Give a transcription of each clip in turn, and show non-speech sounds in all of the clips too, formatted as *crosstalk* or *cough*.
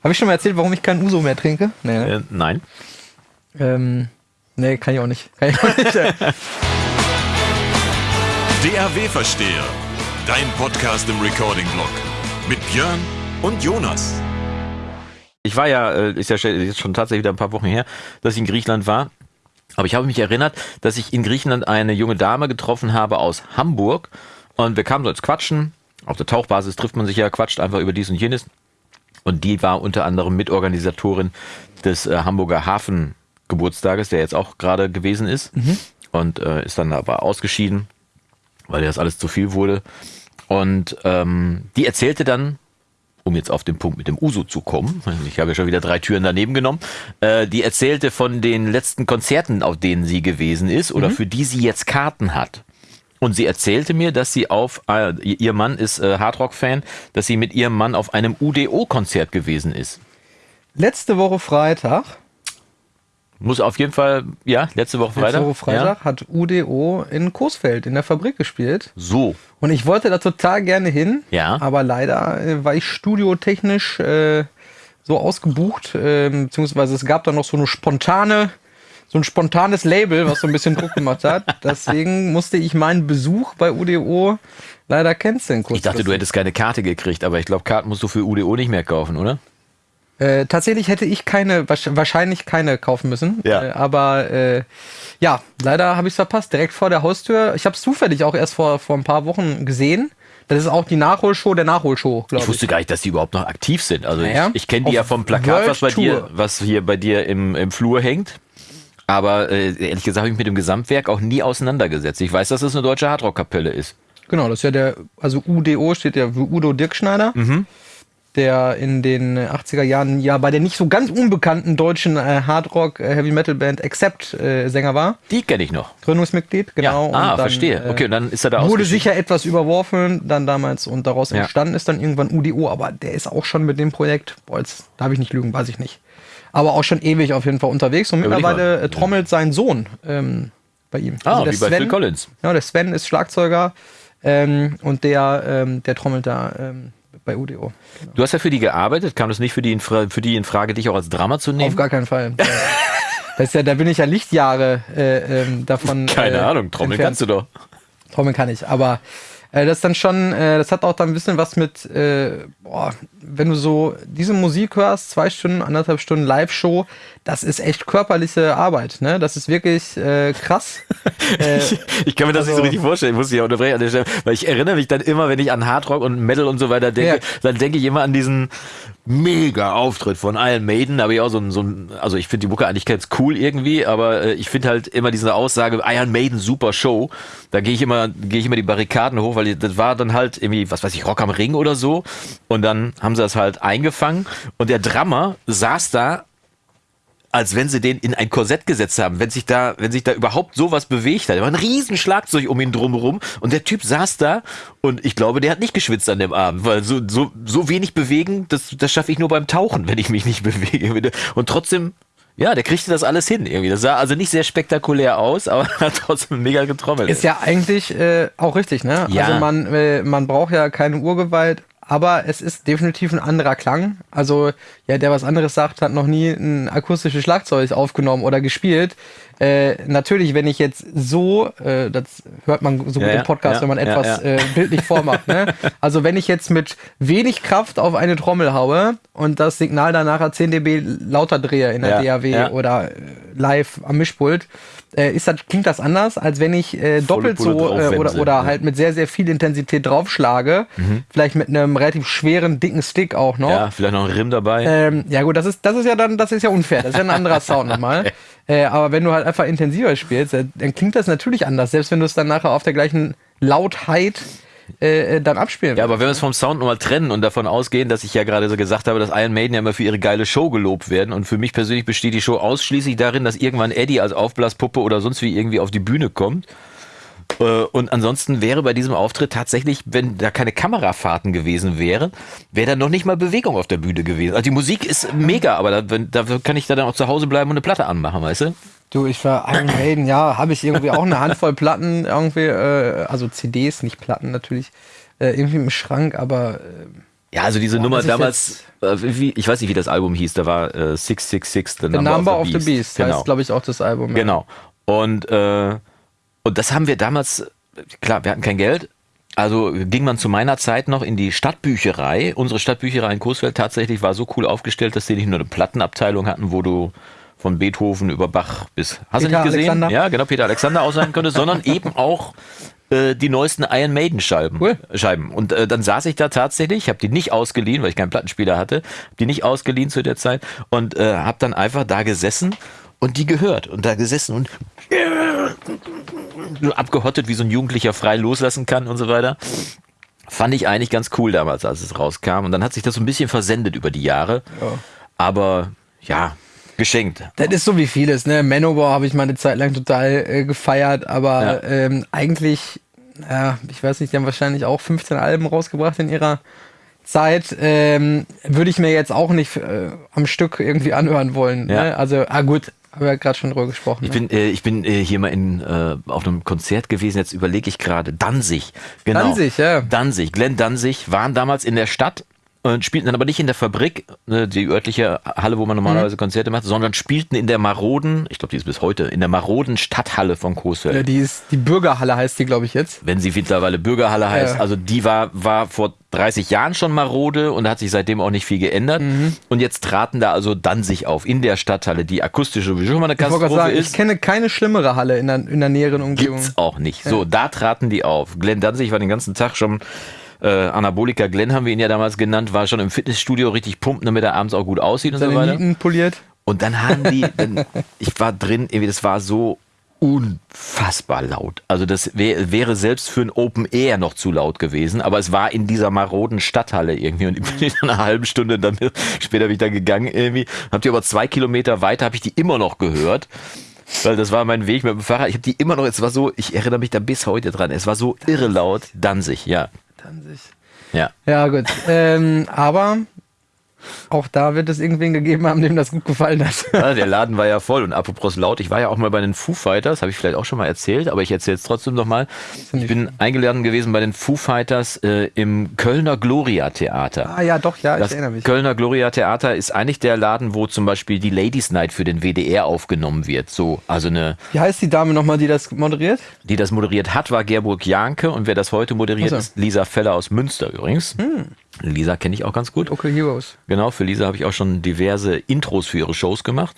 Habe ich schon mal erzählt, warum ich keinen Uso mehr trinke? Nee, ne? äh, nein. Ähm, nee, kann ich auch nicht. Kann ich auch nicht. *laughs* DAW-Versteher. Dein Podcast im Recording-Blog. Mit Björn und Jonas. Ich war ja, äh, ist ja jetzt schon tatsächlich wieder ein paar Wochen her, dass ich in Griechenland war. Aber ich habe mich erinnert, dass ich in Griechenland eine junge Dame getroffen habe aus Hamburg. Und wir kamen so ins Quatschen. Auf der Tauchbasis trifft man sich ja, quatscht einfach über dies und jenes. Und die war unter anderem Mitorganisatorin des äh, Hamburger Hafengeburtstages, der jetzt auch gerade gewesen ist. Mhm. Und äh, ist dann aber ausgeschieden, weil das alles zu viel wurde. Und ähm, die erzählte dann, um jetzt auf den Punkt mit dem Uso zu kommen, ich habe ja schon wieder drei Türen daneben genommen, äh, die erzählte von den letzten Konzerten, auf denen sie gewesen ist oder mhm. für die sie jetzt Karten hat. Und sie erzählte mir, dass sie auf, äh, ihr Mann ist äh, Hardrock-Fan, dass sie mit ihrem Mann auf einem UDO-Konzert gewesen ist. Letzte Woche Freitag. Muss auf jeden Fall, ja, letzte Woche Freitag. Letzte Woche Freitag ja. hat UDO in Coesfeld in der Fabrik gespielt. So. Und ich wollte da total gerne hin. Ja. Aber leider äh, war ich studiotechnisch äh, so ausgebucht, äh, beziehungsweise es gab da noch so eine spontane so ein spontanes Label, was so ein bisschen Druck gemacht hat. *laughs* Deswegen musste ich meinen Besuch bei UDO leider canceln. Ich dachte, du hättest keine Karte gekriegt, aber ich glaube, Karten musst du für UDO nicht mehr kaufen, oder? Äh, tatsächlich hätte ich keine, wahrscheinlich keine kaufen müssen. Ja. Äh, aber äh, ja, leider habe ich es verpasst. Direkt vor der Haustür. Ich habe es zufällig auch erst vor, vor ein paar Wochen gesehen. Das ist auch die Nachholshow der Nachholshow, glaube ich. Ich wusste gar nicht, dass die überhaupt noch aktiv sind. Also naja, ich, ich kenne die ja vom Plakat, was bei dir, was hier bei dir im, im Flur hängt. Aber äh, ehrlich gesagt habe ich mich mit dem Gesamtwerk auch nie auseinandergesetzt. Ich weiß, dass es eine deutsche Hardrock-Kapelle ist. Genau, das ist ja der, also UDO steht ja für Udo Dirkschneider. Mhm. Der in den 80er Jahren ja bei der nicht so ganz unbekannten deutschen äh, Hardrock äh, Accept äh, Sänger war. Die kenne ich noch. Gründungsmitglied, genau. Ja. Ah, dann, verstehe. Äh, okay, und dann ist er da Wurde sicher etwas überworfen, dann damals und daraus ja. entstanden ist dann irgendwann UDO, aber der ist auch schon mit dem Projekt, boah, jetzt darf ich nicht lügen, weiß ich nicht aber auch schon ewig auf jeden Fall unterwegs. Und mittlerweile äh, trommelt sein Sohn ähm, bei ihm. Ah, also wie Sven, bei Phil Collins. Ja, der Sven ist Schlagzeuger ähm, und der, ähm, der trommelt da ähm, bei UDO. Genau. Du hast ja für die gearbeitet. Kam das nicht für die, in Frage, für die in Frage, dich auch als Drama zu nehmen? Auf gar keinen Fall. *laughs* das ist ja, da bin ich ja Lichtjahre äh, ähm, davon. Keine äh, Ahnung, trommeln kannst du doch. Trommeln kann ich, aber äh, das dann schon, äh, das hat auch dann ein bisschen was mit, äh, boah, wenn du so diese Musik hörst, zwei Stunden, anderthalb Stunden Live-Show, das ist echt körperliche Arbeit, ne? Das ist wirklich äh, krass. *laughs* ich, ich, kann mir das also, nicht so also richtig vorstellen, ich muss dich ja unterbrechen an der Stelle, weil ich erinnere mich dann immer, wenn ich an Hardrock und Metal und so weiter denke, ja. dann denke ich immer an diesen mega Auftritt von Iron Maiden, aber ich auch so ein, so ein also ich finde die Mucke eigentlich ganz cool irgendwie, aber äh, ich finde halt immer diese Aussage Iron Maiden super Show, da gehe ich immer gehe ich immer die Barrikaden hoch, weil das war dann halt irgendwie was weiß ich Rock am Ring oder so. Und dann haben sie das halt eingefangen. Und der Drummer saß da als wenn sie den in ein Korsett gesetzt haben, wenn sich da, wenn sich da überhaupt sowas bewegt hat. Da war ein riesen Schlagzeug um ihn drumherum und der Typ saß da und ich glaube, der hat nicht geschwitzt an dem Abend, weil so, so, so wenig bewegen, das, das schaffe ich nur beim Tauchen, wenn ich mich nicht *laughs* bewege. Und trotzdem ja, der kriegte das alles hin irgendwie. Das sah also nicht sehr spektakulär aus, aber *laughs* hat trotzdem mega getrommelt. Ist ja eigentlich äh, auch richtig, ne? Ja. Also man, äh, man braucht ja keine Urgewalt, aber es ist definitiv ein anderer Klang. Also, ja, der was anderes sagt, hat noch nie ein akustisches Schlagzeug aufgenommen oder gespielt. Äh, natürlich, wenn ich jetzt so, äh, das hört man so gut ja, im Podcast, ja, wenn man etwas ja, äh, bildlich vormacht. Ne? *laughs* Also wenn ich jetzt mit wenig Kraft auf eine Trommel haue und das Signal dann nachher 10 dB lauter drehe in der DAW oder äh, live am Mischpult, äh, ist das, klingt das anders, als wenn ich äh, doppelt so äh, oder, oder halt mit sehr, sehr viel Intensität draufschlage. Mhm. Vielleicht mit einem relativ schweren, dicken Stick auch noch. Ja, vielleicht noch ein Rim dabei. Ähm, ja, gut, das ist, das ist ja dann, das ist ja unfair. Das ist ja ein anderer Sound nochmal. *laughs* Äh, aber wenn du halt einfach intensiver spielst, äh, dann klingt das natürlich anders, selbst wenn du es dann nachher auf der gleichen Lautheit äh, äh, dann abspielen. Ja, aber wenn wir es vom Sound nochmal trennen und davon ausgehen, dass ich ja gerade so gesagt habe, dass Iron Maiden ja immer für ihre geile Show gelobt werden und für mich persönlich besteht die Show ausschließlich darin, dass irgendwann Eddie als Aufblaspuppe oder sonst wie irgendwie auf die Bühne kommt. Äh, und ansonsten wäre bei diesem Auftritt tatsächlich, wenn da keine Kamerafahrten gewesen wären, wäre da noch nicht mal Bewegung auf der Bühne gewesen. Also die Musik ist mega, aber da, da kann ich da dann auch zu Hause bleiben und eine Platte anmachen, weißt du? Du, ich war Iron Maiden, ja, habe ich irgendwie auch eine Handvoll Platten irgendwie, äh, also CDs, nicht Platten natürlich, äh, irgendwie im Schrank, aber äh, Ja, also diese Boah, Nummer damals, äh, wie, ich weiß nicht, wie das Album hieß, da war äh, 666, The The Number, Number of the Beast. Beast Genau. heißt, glaube ich, auch das Album. ja. Genau. Und, äh, und das haben wir damals, klar, wir hatten kein Geld. Also ging man zu meiner Zeit noch in die Stadtbücherei. Unsere Stadtbücherei in Coesfeld tatsächlich war so cool aufgestellt, dass die nicht nur eine Plattenabteilung hatten, wo du von Beethoven über Bach bis, hast du Peter nicht gesehen? Alexander. Ja, genau, Peter Alexander ausleihen könntest, sondern *laughs* eben auch äh, die neuesten Iron Maiden Scheiben. Cool. Scheiben. Und äh, dann saß ich da tatsächlich, ich habe die nicht ausgeliehen, weil ich keinen Plattenspieler hatte, hab die nicht ausgeliehen zu der Zeit und äh, habe dann einfach da gesessen und die gehört und da gesessen und abgehottet, wie so ein Jugendlicher frei loslassen kann und so weiter. Fand ich eigentlich ganz cool damals, als es rauskam. Und dann hat sich das so ein bisschen versendet über die Jahre. Aber ja, geschenkt. Das ist so wie vieles, ne? Manowar habe ich mal eine Zeit lang total äh, gefeiert, aber Ja. ähm, eigentlich, ja, ich weiß nicht, die haben wahrscheinlich auch 15 Alben rausgebracht in ihrer Zeit. Ähm, Würde ich mir jetzt auch nicht äh, am Stück irgendwie anhören wollen. Ja. Ne? Also, ah gut, haben wir ja gerade schon drüber gesprochen. Ich ne? bin, äh, ich bin äh, hier mal in, äh, auf einem Konzert gewesen, jetzt überlege ich gerade. Danzig. Genau. Danzig, ja. Danzig, Glenn Danzig waren damals in der Stadt und spielten dann aber nicht in der Fabrik, ne, die örtliche Halle, wo man normalerweise Mhm. Konzerte macht, sondern spielten in der maroden, ich glaube, die ist bis heute, in der maroden Stadthalle von Coesfeld. ja, die ist die Bürgerhalle heißt die, glaube ich jetzt. wenn sie mittlerweile Bürgerhalle heißt. Ja. Also die war, war vor 30 Jahren schon marode und hat sich seitdem auch nicht viel geändert. Mhm. Und jetzt traten da also Danzig auf in der Stadthalle, die akustisch sowieso schon mal eine Ich wollte gerade Katastrophe sagen, ich ist. kenne keine schlimmere Halle in der, in der näheren Umgebung. Gibt's auch nicht. So, da traten die auf. Glenn Danzig war den ganzen Tag schon äh, Anabolika Glenn haben wir ihn ja damals genannt, war schon im Fitnessstudio richtig pumpen, damit er abends auch gut aussieht und so Seine weiter. Nieten poliert. Und dann haben die, dann, ich war drin, irgendwie, das war so unfassbar laut. Also das wär, wäre selbst für ein Open Air noch zu laut gewesen, aber es war in dieser maroden Stadthalle irgendwie und ich bin *laughs* in einer halben Stunde dann später bin ich da gegangen irgendwie, hab die aber zwei Kilometer weiter habe ich die immer noch gehört. Weil das war mein Weg mit dem Fahrrad. Ich habe die immer noch, es war so, ich erinnere mich da bis heute dran. Es war so irre laut. Danzig, ja. Danzig. Ja. Ja, gut. ähm, aber auch da wird es irgendwen gegeben haben, dem das gut gefallen hat. Ja, der Laden war ja voll und apropos laut, ich war ja auch mal bei den Foo Fighters, habe ich vielleicht auch schon mal erzählt, aber ich erzähle es trotzdem nochmal. Ich bin eingeladen gewesen bei den Foo Fighters äh, im Kölner Gloria Theater. ah ja, doch, ja, ich Das erinnere mich. Kölner Gloria Theater ist eigentlich der Laden, wo zum Beispiel die Ladies Night für den WDR aufgenommen wird. So, also eine, Wie heißt die Dame nochmal, die das moderiert? die das moderiert hat, war Gerburg Janke und wer das heute moderiert, so. ist Lisa Feller aus Münster übrigens. Lisa kenne ich auch ganz gut. Local Heroes. Genau, für Lisa habe ich auch schon diverse Intros für ihre Shows gemacht.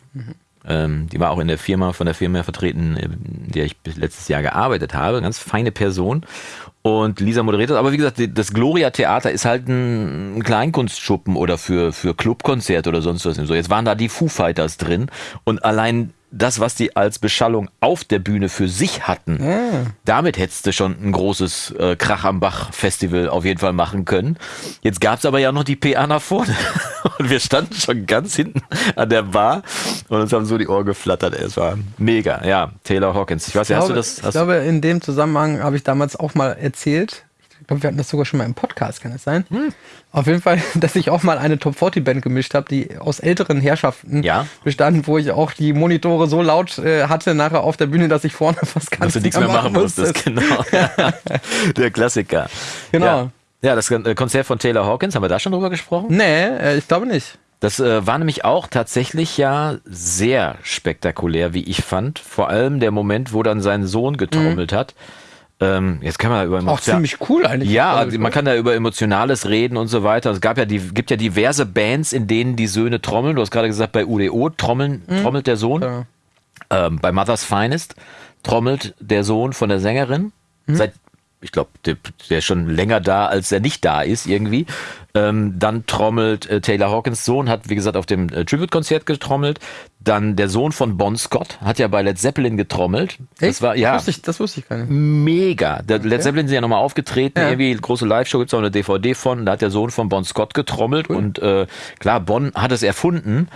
Ähm, die war auch in der Firma, von der Firma vertreten, in der ich bis letztes Jahr gearbeitet habe. Ganz feine Person. Und Lisa moderiert das. Aber wie gesagt, das Gloria Theater ist halt ein Kleinkunstschuppen oder für, für Clubkonzerte oder sonst was. So, jetzt waren da die Foo Fighters drin. Und allein das, was die als Beschallung auf der Bühne für sich hatten, damit hättest du schon ein großes äh, Krach am Bach Festival auf jeden Fall machen können. Jetzt gab's aber ja noch die PA nach vorne. *laughs* Und wir standen schon ganz hinten an der Bar und uns haben so die Ohren geflattert. Es war mega. Ja, Taylor Hawkins. Ich weiß Ich nicht, hast glaube, du das? ich Hast glaube, in dem Zusammenhang habe ich damals auch mal erzählt. Ich glaube, wir hatten das sogar schon mal im Podcast, kann es sein? Hm. Auf jeden Fall, *laughs* dass ich auch mal eine Top 40 Band gemischt habe, die aus älteren Herrschaften Ja. bestand, wo ich auch die Monitore so laut äh, hatte nachher auf der Bühne, dass ich vorne fast gar dass nichts mehr machen musstest. Genau. *laughs* *laughs* der Klassiker. Genau. Ja, ja das äh, Konzert von Taylor Hawkins, haben wir da schon drüber gesprochen? Nee, äh, ich glaube nicht. Das äh, war nämlich auch tatsächlich ja sehr spektakulär, wie ich fand. Vor allem der Moment, wo dann sein Sohn getrommelt hat. Ähm, jetzt kann man über Mhm. Auch ziemlich cool eigentlich. Ja, Also, man kann da über Emotionales reden und so weiter. Es gab ja die, gibt ja diverse Bands, in denen die Söhne trommeln. Du hast gerade gesagt, bei UDO trommeln, trommelt der Sohn. Mhm. Ja. Ähm, bei Mother's Finest trommelt der Sohn von der Sängerin. Mhm. Seit, ich glaube, der, der ist schon länger da, als er nicht da ist irgendwie. Ähm, dann trommelt äh, Taylor Hawkins Sohn, hat wie gesagt auf dem äh, Tribute-Konzert getrommelt. Dann der Sohn von Bon Scott hat ja bei Led Zeppelin getrommelt. Das Echt? war ja Das wusste ich, das wusste ich gar nicht. mega. Der Led Zeppelin sind ja nochmal aufgetreten, Ja. irgendwie große Live-Show, gibt's auch eine DVD von, da hat der Sohn von Bon Scott getrommelt und äh, klar, Bon hat es erfunden,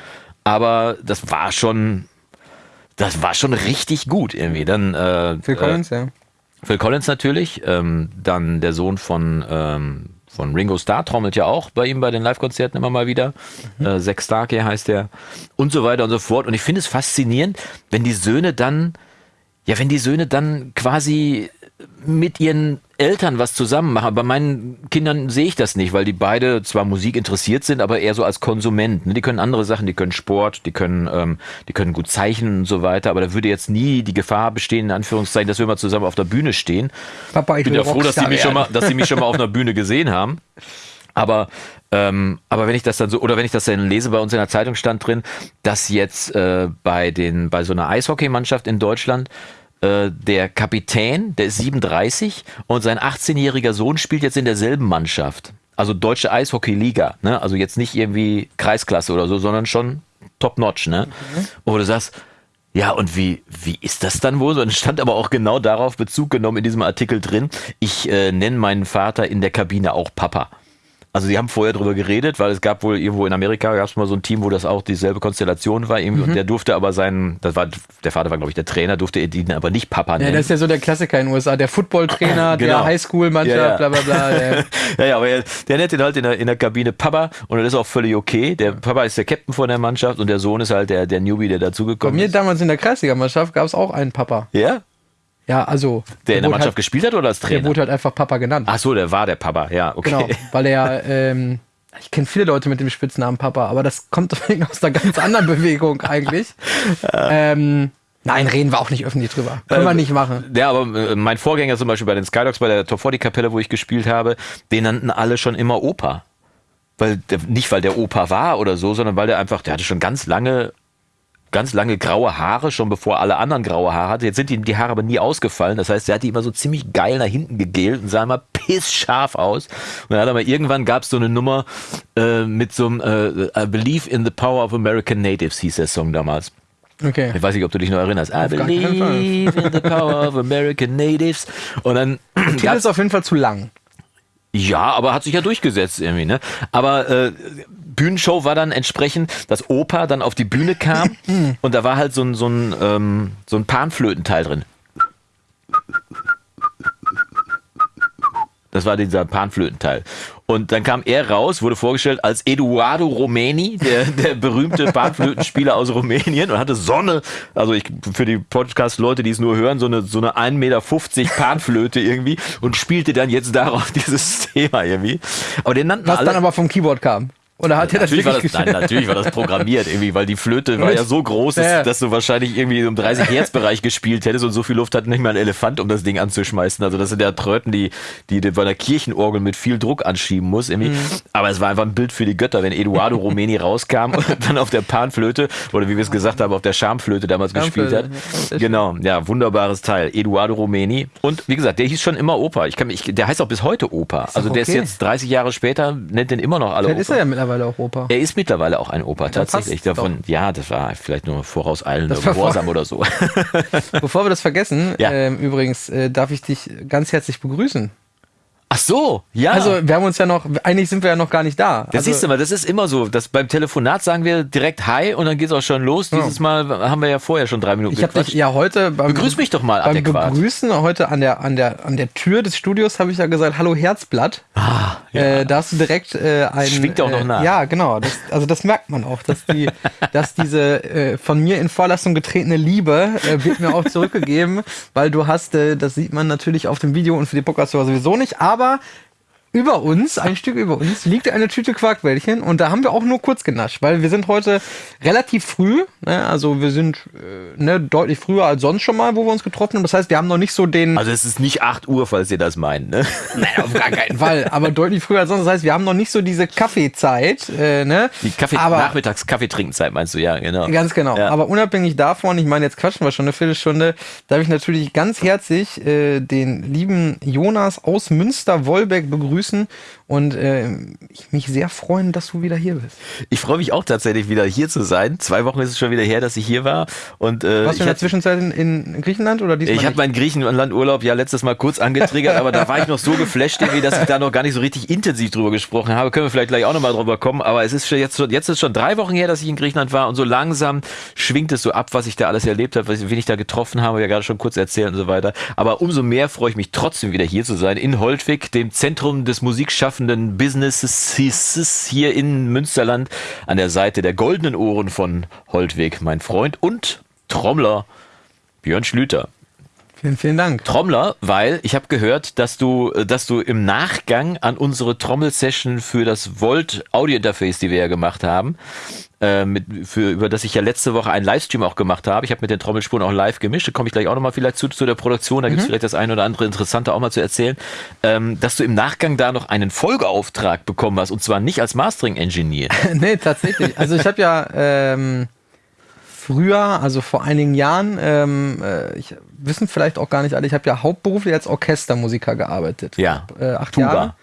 aber das war schon, das war schon richtig gut irgendwie. Dann äh, Phil Collins, ja. Phil Collins natürlich, ähm, dann der Sohn von ähm, von Ringo Starr trommelt ja auch bei ihm bei den Live-Konzerten immer mal wieder. Äh, Zack Starkey heißt der und so weiter und so fort. Und ich finde es faszinierend, wenn die Söhne dann, ja, wenn die Söhne dann quasi mit ihren Eltern was zusammen machen. Bei meinen Kindern sehe ich das nicht, weil die beide zwar Musik interessiert sind, aber eher so als Konsument. Ne? Die können andere Sachen, die können Sport, die können, ähm, die können gut zeichnen und so weiter. Aber da würde jetzt nie die Gefahr bestehen, in Anführungszeichen, dass wir mal zusammen auf der Bühne stehen. Papa, ich bin ja froh, dass sie mich schon mal, dass sie mich schon mal auf einer Bühne gesehen haben. Aber ähm, aber wenn ich das dann so oder wenn ich das dann lese, bei uns in der Zeitung stand drin, dass jetzt äh, bei den bei so einer Eishockeymannschaft in Deutschland äh, der Kapitän, der ist 37 und sein 18-jähriger Sohn spielt jetzt in derselben Mannschaft. Also deutsche Eishockey-Liga, ne? Also jetzt nicht irgendwie Kreisklasse oder so, sondern schon top-notch, ne? Mhm. Wo du sagst, ja, und wie, wie ist das dann wohl? So, und stand aber auch genau darauf Bezug genommen in diesem Artikel drin. Ich äh, nenne meinen Vater in der Kabine auch Papa. Also sie haben vorher drüber geredet, weil es gab wohl irgendwo in Amerika gab es mal so ein Team, wo das auch dieselbe Konstellation war irgendwie mhm. und der durfte aber seinen, das war der Vater war glaube ich der Trainer, durfte ihn aber nicht Papa nennen. Ja, das ist ja so der Klassiker in den USA, der Footballtrainer, *laughs* genau. der Highschool-Mannschaft, ja, ja. bla bla bla. *laughs* Ja. ja, ja, aber der, der nennt ihn halt in der, in der Kabine Papa und das ist auch völlig okay. Der Papa ist der Captain von der Mannschaft und der Sohn ist halt der, der Newbie, der dazugekommen ist. Bei mir damals in der Kreisliga-Mannschaft gab es auch einen Papa. Ja? Ja, also. Der in der Mannschaft halt, gespielt hat oder als Trainer? Der wurde halt einfach Papa genannt. Ach so, der war der Papa, ja, okay. Genau, weil er, ähm, ich kenne viele Leute mit dem Spitznamen Papa, aber das kommt *laughs* aus einer ganz anderen Bewegung eigentlich. *laughs* ähm, Nein, reden wir auch nicht öffentlich drüber. Können äh, wir nicht machen. Ja, aber äh, mein Vorgänger zum Beispiel bei den Skydogs, bei der Top 40 Kapelle, wo ich gespielt habe, den nannten alle schon immer Opa. Weil der, nicht weil der Opa war oder so, sondern weil der einfach, der hatte schon ganz lange ganz lange graue Haare, schon bevor alle anderen graue Haare hatte. Jetzt sind ihm die Haare aber nie ausgefallen. Das heißt, er hat die immer so ziemlich geil nach hinten gegelt und sah immer pissscharf aus. Und dann hat er mal irgendwann gab es so eine Nummer äh, mit so einem äh, I Believe in the Power of American Natives, hieß der Song damals. Okay. Ich weiß nicht, ob du dich noch erinnerst. I believe in the power of American Natives. Und dann. Der ist auf jeden Fall zu lang. Ja, aber hat sich ja durchgesetzt irgendwie, ne? Aber äh, Bühnenshow war dann entsprechend, dass Opa dann auf die Bühne kam *clears throat* und da war halt so ein, so ein, ähm, so ein Panflötenteil drin. Das war dieser Panflötenteil. Und dann kam er raus, wurde vorgestellt als Eduardo Romeni, der, *laughs* der berühmte Panflötenspieler aus Rumänien und hatte Sonne, also ich, für die Podcast-Leute, die es nur hören, so eine, so eine 1,50 Meter Panflöte irgendwie und spielte dann jetzt darauf *laughs* dieses Thema irgendwie. Aber den nannten Was alle, dann aber vom Keyboard kam. Oder hat ja, er das natürlich war das, Nein, natürlich war das programmiert irgendwie, weil die Flöte war ja so groß, dass, ja. dass du wahrscheinlich irgendwie im 30 Hertz Bereich gespielt hättest und so viel Luft hat nicht mal ein Elefant, um das Ding anzuschmeißen. Also das sind ja Tröten, die, die bei einer Kirchenorgel mit viel Druck anschieben muss irgendwie. Mhm. Aber es war einfach ein Bild für die Götter, wenn Eduardo Romeni *laughs* rauskam und dann auf der Panflöte oder wie wir es gesagt haben, auf der Schamflöte damals gespielt hat. Genau, ja, wunderbares Teil. Eduardo Romeni. Und wie gesagt, der hieß schon immer Opa. Ich kann, ich, der heißt auch bis heute Opa. Also der okay. ist jetzt 30 Jahre später, nennt den immer noch alle Opa. Er mittlerweile auch Opa. Er ist mittlerweile auch ein Opa, tatsächlich. Davon, ja, das war vielleicht nur vorauseilender Gehorsam oder so. *laughs* Bevor wir das vergessen, ja. äh, übrigens äh, darf ich dich ganz herzlich begrüßen. Ach so, ja. Also wir haben uns ja noch, eigentlich sind wir ja noch gar nicht da. Das also, siehst du mal, das ist immer so. Das, beim Telefonat sagen wir direkt Hi und dann geht es auch schon los. Ja. Dieses Mal haben wir ja vorher schon drei Minuten Ich habe dich ja heute beim, Begrüß mich doch mal beim adäquat. Begrüßen heute an der, an, der, an der Tür des Studios habe ich ja gesagt, hallo Herzblatt. Ah, ja. äh, da hast du direkt äh, ein... Schwingt auch noch äh, nach. Ja, genau. Das, also das merkt man auch, dass, die, *laughs* dass diese äh, von mir in Vorlassung getretene Liebe äh, wird mir auch zurückgegeben, weil du hast, äh, das sieht man natürlich auf dem Video und für die Podcast sowieso nicht, aber aber über uns, ein Stück über uns, liegt eine Tüte Quarkbällchen und da haben wir auch nur kurz genascht, weil wir sind heute relativ früh, ne, also wir sind äh, ne, deutlich früher als sonst schon mal, wo wir uns getroffen haben. Das heißt, wir haben noch nicht so den. Also es ist nicht 8 Uhr, falls ihr das meint, ne? Nein, auf gar keinen Fall, aber deutlich früher als sonst. Das heißt, wir haben noch nicht so diese Kaffeezeit, äh, ne? Die Kaffee aber, Nachmittags Kaffeetrinkenzeit meinst du, ja, genau. Ganz genau. Ja. Aber unabhängig davon, ich meine, jetzt quatschen wir schon eine Viertelstunde, darf ich natürlich ganz herzlich äh, den lieben Jonas aus Münster-Wolbeck begrüßen begrüßen und äh, ich mich sehr freuen, dass du wieder hier bist. Ich freue mich auch tatsächlich wieder hier zu sein. Zwei Wochen ist es schon wieder her, dass ich hier war. Und, äh, Warst du in der Zwischenzeit in, in Griechenland oder diesmal Ich habe meinen Griechenlandurlaub ja letztes Mal kurz angetriggert, aber da war ich noch so geflasht, irgendwie, dass ich da noch gar nicht so richtig intensiv drüber gesprochen habe. Können wir vielleicht gleich auch nochmal drüber kommen. Aber es ist schon jetzt, jetzt ist schon drei Wochen her, dass ich in Griechenland war und so langsam schwingt es so ab, was ich da alles erlebt habe, wen ich da getroffen habe, ja gerade schon kurz erzählt und so weiter. Aber umso mehr freue ich mich trotzdem wieder hier zu sein in Holtwig, dem Zentrum des des musikschaffenden Businesses hier in Münsterland an der Seite der goldenen Ohren von Holtweg, mein Freund und Trommler Björn Schlüter. Vielen, vielen Dank. Trommler, weil ich habe gehört, dass du, dass du im Nachgang an unsere Trommelsession für das Volt Audio Interface, die wir ja gemacht haben, äh, mit, für, über das ich ja letzte Woche einen Livestream auch gemacht habe. Ich habe mit den Trommelspuren auch live gemischt. Da komme ich gleich auch nochmal vielleicht zu, zu der Produktion. Da mhm. gibt es vielleicht das eine oder andere Interessante auch mal zu erzählen. Ähm, dass du im Nachgang da noch einen Folgeauftrag bekommen hast und zwar nicht als Mastering-Engineer. *laughs* nee, tatsächlich. Also ich habe ja ähm, früher, also vor einigen Jahren, ähm, äh, ich wissen vielleicht auch gar nicht alle, ich habe ja hauptberuflich als Orchestermusiker gearbeitet. Ja. Äh, acht Tuba. Jahre.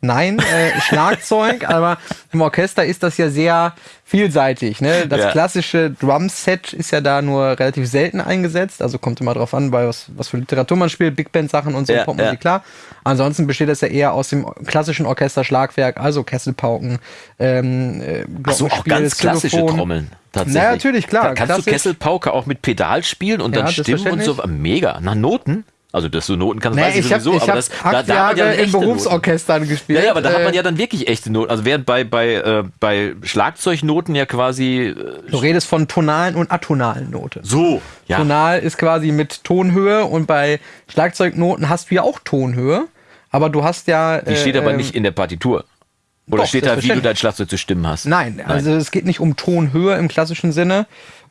Nein, äh, Schlagzeug, *laughs* aber im Orchester ist das ja sehr vielseitig. Ne? Das ja. klassische Drumset ist ja da nur relativ selten eingesetzt, also kommt immer drauf an, bei was, was für Literatur man spielt, Big Band Sachen und so ja, man ja. klar. Ansonsten besteht das ja eher aus dem klassischen Orchesterschlagwerk, also Kesselpauken, ähm, äh, Ach so, auch ganz klassische Trommeln. Tatsächlich. Na, natürlich, klar. Kannst klassisch. du Kesselpauke auch mit Pedal spielen und dann Stimmen und so? Mega. Nach Noten? Also, dass du Noten kannst, nee, weiß ich, ich sowieso, hab, aber das, da, da hat man ja in Berufsorchestern Noten. gespielt. Ja, ja, aber da äh, hat man ja dann wirklich echte Noten. Also während bei, bei, äh, bei Schlagzeugnoten ja quasi. Äh, du redest von tonalen und atonalen Noten. So, ja. Tonal ist quasi mit Tonhöhe und bei Schlagzeugnoten hast du ja auch Tonhöhe, aber du hast ja. Die steht aber ähm, nicht in der Partitur. Oder doch, steht da, wie du dein Schlagzeug zu stimmen hast? Nein, Nein, also es geht nicht um Tonhöhe im klassischen Sinne,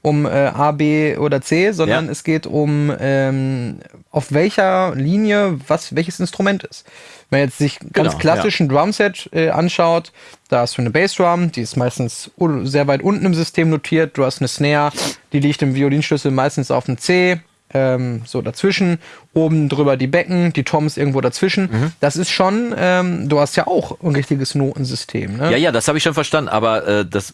um äh, A, B oder C, sondern ja. es geht um ähm, auf welcher Linie was welches Instrument ist. Wenn man jetzt sich ganz genau, klassischen ja. Drumset äh, anschaut, da hast du eine Bassdrum, die ist meistens sehr weit unten im System notiert. Du hast eine Snare, die liegt im Violinschlüssel meistens auf dem C, ähm, so dazwischen. Oben drüber die Becken, die Toms irgendwo dazwischen. Mhm. Das ist schon, ähm, du hast ja auch ein richtiges Notensystem. Ne? Ja, ja, das habe ich schon verstanden, aber äh, das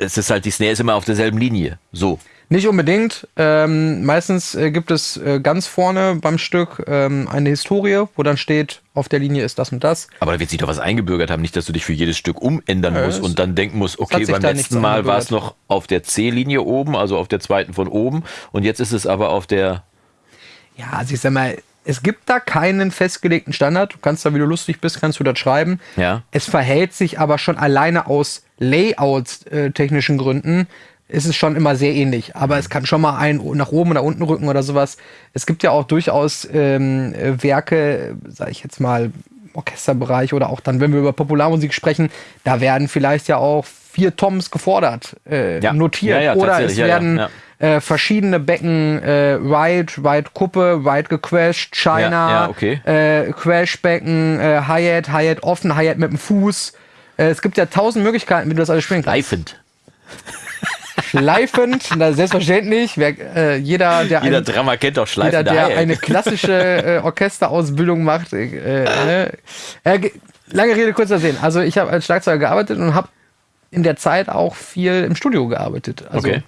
es ist halt, die Snare ist immer auf derselben Linie. So. Nicht unbedingt. Ähm, meistens äh, gibt es äh, ganz vorne beim Stück ähm, eine Historie, wo dann steht, auf der Linie ist das und das. Aber da wird sich doch was eingebürgert haben, nicht, dass du dich für jedes Stück umändern äh, musst und dann denken musst, okay, beim letzten Mal war es noch auf der C-Linie oben, also auf der zweiten von oben und jetzt ist es aber auf der. Ja, also ich sag mal, es gibt da keinen festgelegten Standard. Du kannst da, wie du lustig bist, kannst du das schreiben. Ja. Es verhält sich aber schon alleine aus Layout-technischen äh, Gründen ist es schon immer sehr ähnlich. Aber es kann schon mal ein nach oben oder unten rücken oder sowas. Es gibt ja auch durchaus ähm, Werke, sage ich jetzt mal, Orchesterbereich oder auch dann, wenn wir über Popularmusik sprechen, da werden vielleicht ja auch vier Toms gefordert, äh, ja. notiert. Ja, ja, oder es werden äh, verschiedene Becken, äh, Ride, Ride Kuppe, Ride gequashed, China, okay. äh, Crash-Becken, äh, Hi-Hat, Hi-Hat offen, Hi-Hat mit dem Fuß. Äh, es gibt ja tausend Möglichkeiten, wie du das alles spielen kannst. Schleifend. Schleifend, na, selbstverständlich. Wer, äh, jeder, der jeder ein, Drama kennt doch Schleifend. Jeder, der eine klassische äh, Orchesterausbildung macht. Äh, ne? äh, lange Rede, kurzer Sinn. Also ich habe als Schlagzeuger gearbeitet und habe in der Zeit auch viel im Studio gearbeitet. Also, okay.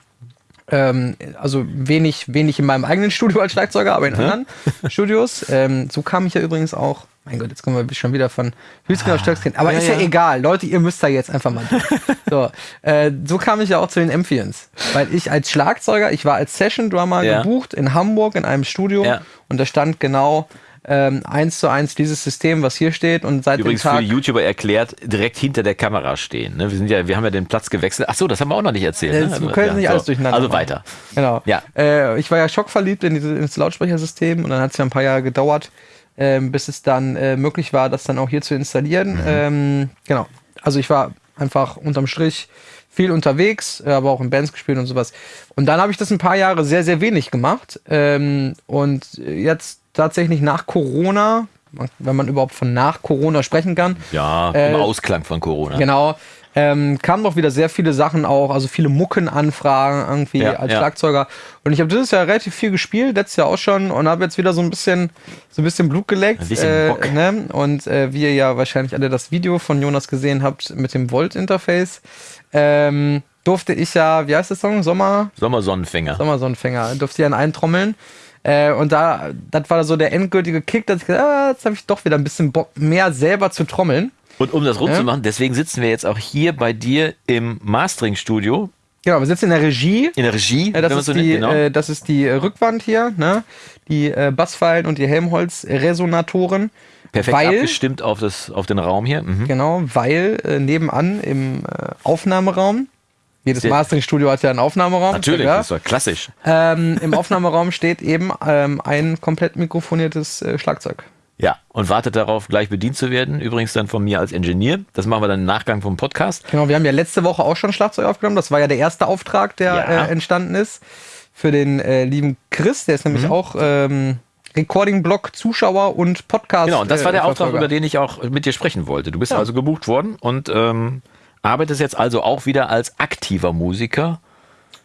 Ähm, also wenig, wenig in meinem eigenen Studio als Schlagzeuger, aber in anderen Studios. Ähm, so kam ich ja übrigens auch mein Gott, jetzt kommen wir schon wieder von Hüsken ah, auf Stöckskin. Aber ja, ist ja, ja, egal. Leute, ihr müsst da jetzt einfach mal durch. *laughs* so, äh, so kam ich ja auch zu den Amphions. Weil ich als Schlagzeuger, ich war als Session-Drummer gebucht in Hamburg in einem Studio und da stand genau ähm, eins zu eins dieses System, was hier steht und seit Übrigens dem Tag für die YouTuber erklärt, direkt hinter der Kamera stehen. Ne? Wir sind ja, wir haben ja den Platz gewechselt. Ach so, das haben wir auch noch nicht erzählt. Ne? Wir können ja, nicht alles durcheinander. Also weiter. Genau. Ja. Äh, ich war ja schockverliebt in dieses Lautsprechersystem und dann hat es ja ein paar Jahre gedauert, ähm, bis es dann äh, möglich war, das dann auch hier zu installieren. Mhm. Ähm, genau. Also ich war einfach unterm Strich viel unterwegs, äh, aber auch in Bands gespielt und sowas. Und dann habe ich das ein paar Jahre sehr, sehr wenig gemacht. Ähm, und jetzt tatsächlich nach Corona, wenn man überhaupt von nach Corona sprechen kann. Ja, im äh, Ausklang von Corona. Genau ähm, kamen doch wieder sehr viele Sachen auch, also viele Muckenanfragen irgendwie ja, als ja. Schlagzeuger. Und ich habe dieses Jahr relativ viel gespielt, letztes Jahr auch schon und habe jetzt wieder so ein bisschen so ein bisschen Blut geleckt. Äh, ne? Und äh, wie ihr ja wahrscheinlich alle das Video von Jonas gesehen habt mit dem Volt-Interface, ähm, durfte ich ja, wie heißt der Song? Sommer? Sommersonnenfänger. Sommersonnenfänger. Durfte ich ja eintrommeln. Äh, und da, das war so der endgültige Kick, dass ich gesagt ah, jetzt habe ich doch wieder ein bisschen Bock, mehr selber zu trommeln. Und um das rund ja. zu machen, deswegen sitzen wir jetzt auch hier bei dir im Mastering-Studio. Genau, wir sitzen in der Regie. In der Regie, ja, das, ist so die, genau. äh, das ist die Rückwand hier, ne? Die äh, Bassfeilen und die Helmholtz-Resonatoren. Perfekt weil, abgestimmt auf, das, auf den Raum hier. Mhm. Genau, weil äh, nebenan im äh, Aufnahmeraum Jedes Mastering-Studio hat ja einen Aufnahmeraum. Natürlich, ja. das war klassisch. Ähm, Im Aufnahmeraum steht eben ähm, ein komplett mikrofoniertes äh, Schlagzeug. Ja, und wartet darauf, gleich bedient zu werden. Übrigens dann von mir als Ingenieur. Das machen wir dann im Nachgang vom Podcast. Genau, wir haben ja letzte Woche auch schon Schlagzeug aufgenommen. Das war ja der erste Auftrag, der Ja. äh, entstanden ist. Für den äh, lieben Chris, der ist nämlich Mhm. auch ähm, Recording-Blog, Zuschauer und Podcast. Genau, und das war äh, der Auftrag, über den ich auch mit dir sprechen wollte. Du bist Ja. also gebucht worden und ähm, arbeitest jetzt also auch wieder als aktiver Musiker.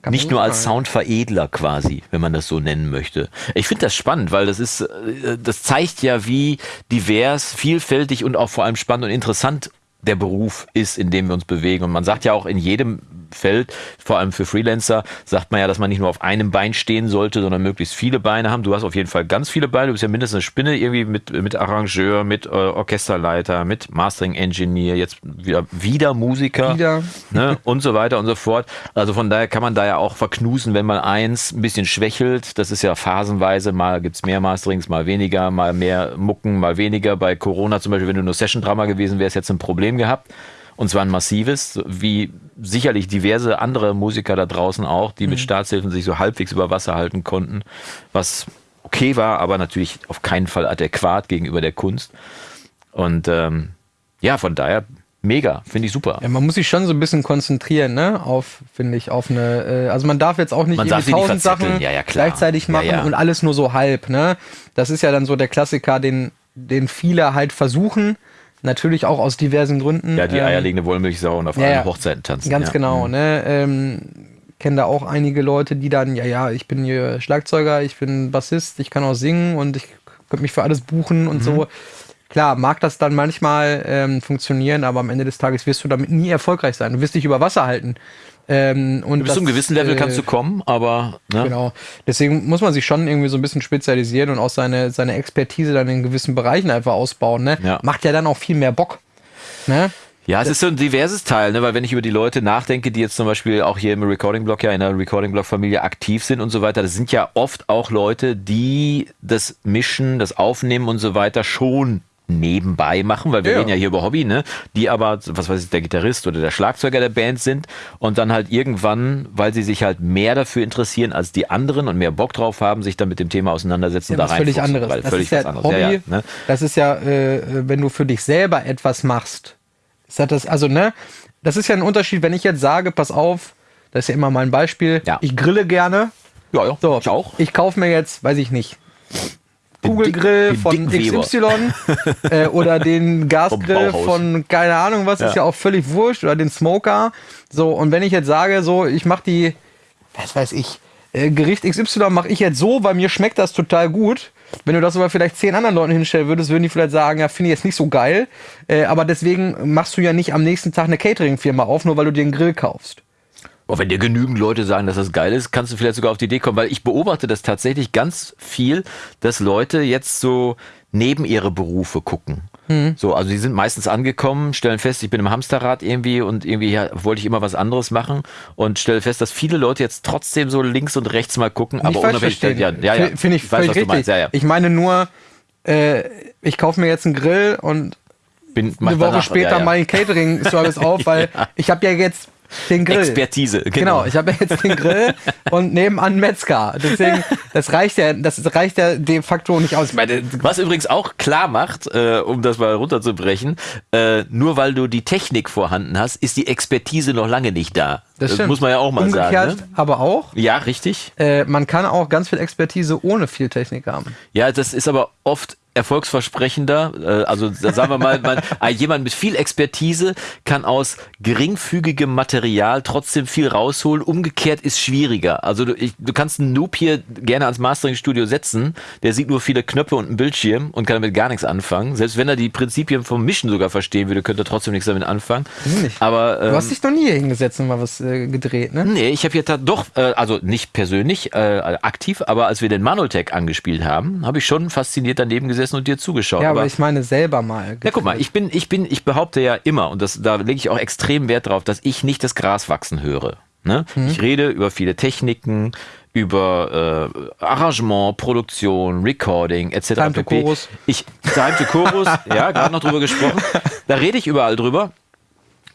Kann nicht nur als. Soundveredler quasi, wenn man das so nennen möchte. Ich finde das spannend, weil das ist, äh, das zeigt ja, wie divers, vielfältig und auch vor allem spannend und interessant der Beruf ist, in dem wir uns bewegen. Und man sagt ja auch in jedem Feld, vor allem für Freelancer, sagt man ja, dass man nicht nur auf einem Bein stehen sollte, sondern möglichst viele Beine haben. Du hast auf jeden Fall ganz viele Beine. Du bist ja mindestens eine Spinne irgendwie mit, mit Arrangeur, mit äh, Orchesterleiter, mit Mastering Engineer, jetzt wieder, wieder Musiker Wieder. ne, und so weiter und so fort. Also von daher kann man da ja auch verknusen, wenn mal eins ein bisschen schwächelt. Das ist ja phasenweise, mal gibt's mehr Masterings, mal weniger, mal mehr Mucken, mal weniger. Bei Corona zum Beispiel, wenn du nur Session-Drama gewesen wärst, jetzt ein Problem gehabt. Und zwar ein massives, wie sicherlich diverse andere Musiker da draußen auch, die mit Staatshilfen sich so halbwegs über Wasser halten konnten, was okay war, aber natürlich auf keinen Fall adäquat gegenüber der Kunst. Und ähm, ja, von daher mega, finde ich super. Ja, man muss sich schon so ein bisschen konzentrieren, ne? Auf, finde ich, auf eine. Äh, also man darf jetzt auch nicht tausend. Sachen Ja, ja, gleichzeitig machen und alles nur so halb, ne? Das ist ja dann so der Klassiker, den, den viele halt versuchen. Natürlich auch aus diversen Gründen. Ja, die ähm, eierlegende Wollmilchsau und auf ja, allen. Hochzeiten tanzen. Ganz ja. genau, ne? Ähm, kenne da auch einige Leute, die dann, ja, ja, ich bin hier Schlagzeuger, ich bin Bassist, ich kann auch singen und ich könnte mich für alles buchen Mhm. und so. Klar, mag das dann manchmal ähm, funktionieren, aber am Ende des Tages wirst du damit nie erfolgreich sein. Du wirst dich über Wasser halten. Ähm, und Bis zu einem gewissen Level äh, kannst du kommen, aber ne? Genau. Deswegen muss man sich schon irgendwie so ein bisschen spezialisieren und auch seine, seine Expertise dann in gewissen Bereichen einfach ausbauen. Ne? Ja. Macht ja dann auch viel mehr Bock. Ne? Ja, es ist so ein diverses Teil, ne? weil wenn ich über die Leute nachdenke, die jetzt zum Beispiel auch hier im Recording-Blog ja in der Recording-Blog-Familie aktiv sind und so weiter, das sind ja oft auch Leute, die das Mischen, das Aufnehmen und so weiter schon nebenbei machen, weil wir Ja. reden ja hier über Hobby, ne? Die aber, was weiß ich, der Gitarrist oder der Schlagzeuger der Band sind und dann halt irgendwann, weil sie sich halt mehr dafür interessieren als die anderen und mehr Bock drauf haben, sich dann mit dem Thema auseinandersetzen ja da was rein. völlig anderes. Weil Das völlig ist ja was anderes. Hobby. Ja, ja, ne? Das ist ja, äh, wenn du für dich selber etwas machst. Ist das, also, ne? Das ist ja ein Unterschied, wenn ich jetzt sage, pass auf, das ist ja immer mein Beispiel, Ja. ich grille gerne. ja, ja, So, ich auch. Ich kaufe mir jetzt, weiß ich nicht, Kugelgrill den von. XY äh, oder den *laughs* Gasgrill von keine Ahnung was, ist Ja. ja auch völlig wurscht oder den Smoker. So, und wenn ich jetzt sage, so, ich mache die, was weiß ich, äh, Gericht XY mache ich jetzt so, weil mir schmeckt das total gut. Wenn du das aber vielleicht zehn anderen Leuten hinstellen würdest, würden die vielleicht sagen, ja, finde ich jetzt nicht so geil. Äh, aber deswegen machst du ja nicht am nächsten Tag eine Catering-Firma auf, nur weil du dir einen Grill kaufst. Oh, wenn dir genügend Leute sagen, dass das geil ist, kannst du vielleicht sogar auf die Idee kommen, weil ich beobachte das tatsächlich ganz viel, dass Leute jetzt so neben ihre Berufe gucken. So, also die sind meistens angekommen, stellen fest, ich bin im Hamsterrad irgendwie und irgendwie ja, wollte ich immer was anderes machen und stelle fest, dass viele Leute jetzt trotzdem so links und rechts mal gucken, aber Nicht falsch unabhängig, ja, ja, ja, Finde ich, weiß, was du richtig. meinst, ja, ja. Ich meine nur, äh, ich kaufe mir jetzt einen Grill und Bin, eine Woche danach, später ja, ja. mein Catering-Service auf, *laughs* weil ich habe ja jetzt den Grill. Expertise, Genau, genau. ich habe jetzt den Grill und nebenan Metzger. Deswegen, das reicht ja, das reicht ja de facto nicht aus. Meine, Was übrigens auch klar macht, äh, um das mal runterzubrechen, äh, nur weil du die Technik vorhanden hast, ist die Expertise noch lange nicht da. das, stimmt. muss man ja auch mal Umgekehrt, sagen. Ne? aber auch. Ja, richtig. Äh, man kann auch ganz viel Expertise ohne viel Technik haben. Ja, das ist aber oft erfolgsversprechender. Äh, also sagen wir mal, man, jemand mit viel Expertise kann aus geringfügigem Material trotzdem viel rausholen. Umgekehrt ist schwieriger. Also du, ich, du kannst einen Noob hier gerne ans Mastering-Studio setzen, der sieht nur viele Knöpfe und einen Bildschirm und kann damit gar nichts anfangen. Selbst wenn er die Prinzipien vom Mischen sogar verstehen würde, könnte er trotzdem nichts damit anfangen. nicht. Aber ähm, Du hast dich noch nie hier hingesetzt und mal was äh, gedreht, ne? Nee, ich habe hier doch, äh, also nicht persönlich äh, aktiv, aber als wir den Manoltech angespielt haben, habe ich schon fasziniert daneben gesessen und dir zugeschaut. Ja, aber ich meine selber mal. ja, guck mal, ich bin, ich bin, ich behaupte ja immer, und das, da lege ich auch extrem Wert drauf, dass ich nicht das Gras wachsen höre. Ne? Mhm. Ich rede über viele Techniken, über äh, Arrangement, Produktion, Recording etc. Time to. Chorus. Ich, Time to Chorus, *laughs* ja, gerade noch drüber gesprochen. Da rede ich überall drüber.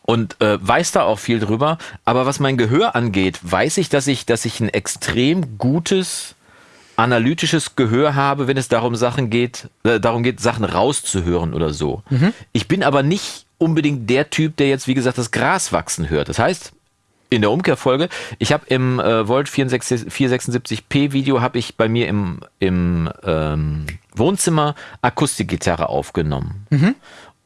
und äh, weiß da auch viel drüber. Aber was mein Gehör angeht, weiß ich, dass ich, dass ich ein extrem gutes analytisches Gehör habe, wenn es darum Sachen geht, äh, darum geht, Sachen rauszuhören oder so. Mhm. Ich bin aber nicht unbedingt der Typ, der jetzt, wie gesagt, das Gras wachsen hört. Das heißt, in der Umkehrfolge, ich habe im äh, Volt 476p Video habe ich bei mir im, im ähm, Wohnzimmer Akustikgitarre aufgenommen. Mhm.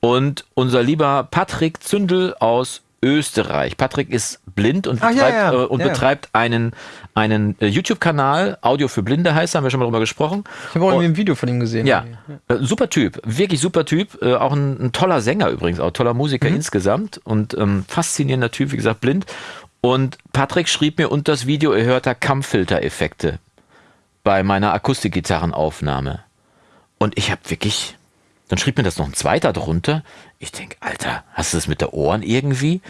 Und unser lieber Patrick Zündel aus Österreich. Patrick ist blind und betreibt, ja, ja. Äh, und ja, betreibt einen, einen äh, YouTube-Kanal, Audio für Blinde heißt, haben wir schon mal drüber gesprochen. Ich habe auch irgendwie ein Video von ihm gesehen. Ja, äh, super Typ, wirklich super Typ, äh, auch ein, ein, toller Sänger übrigens, auch toller Musiker mhm. insgesamt und ähm, faszinierender Typ, wie gesagt, blind. Und Patrick schrieb mir unter das Video, er hört da Kampffilter-Effekte bei meiner Akustikgitarrenaufnahme. Und ich habe wirklich, dann schrieb mir das noch ein zweiter drunter. Ich denke, Alter, hast du das mit der Ohren irgendwie?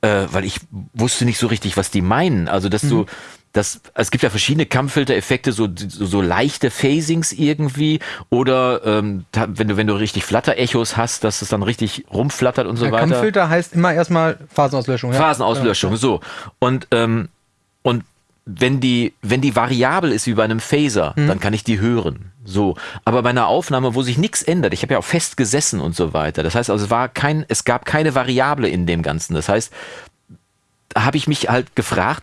Äh, weil ich wusste nicht so richtig, was die meinen. Also, dass mhm. du, das, es gibt ja verschiedene Kampffilter-Effekte, so, so, so, leichte Phasings irgendwie oder ähm, wenn du wenn du richtig Flatter-Echos hast, dass es dann richtig rumflattert und so ja, weiter. Kampffilter heißt immer erstmal Phasenauslöschung. Ja? Phasenauslöschung, ja. so und ähm, und wenn die wenn die variabel ist wie bei einem Phaser, mhm. dann kann ich die hören. So, aber bei einer Aufnahme, wo sich nichts ändert, ich habe ja auch fest gesessen und so weiter. Das heißt, also es war kein, es gab keine Variable in dem Ganzen. Das heißt, da habe ich mich halt gefragt,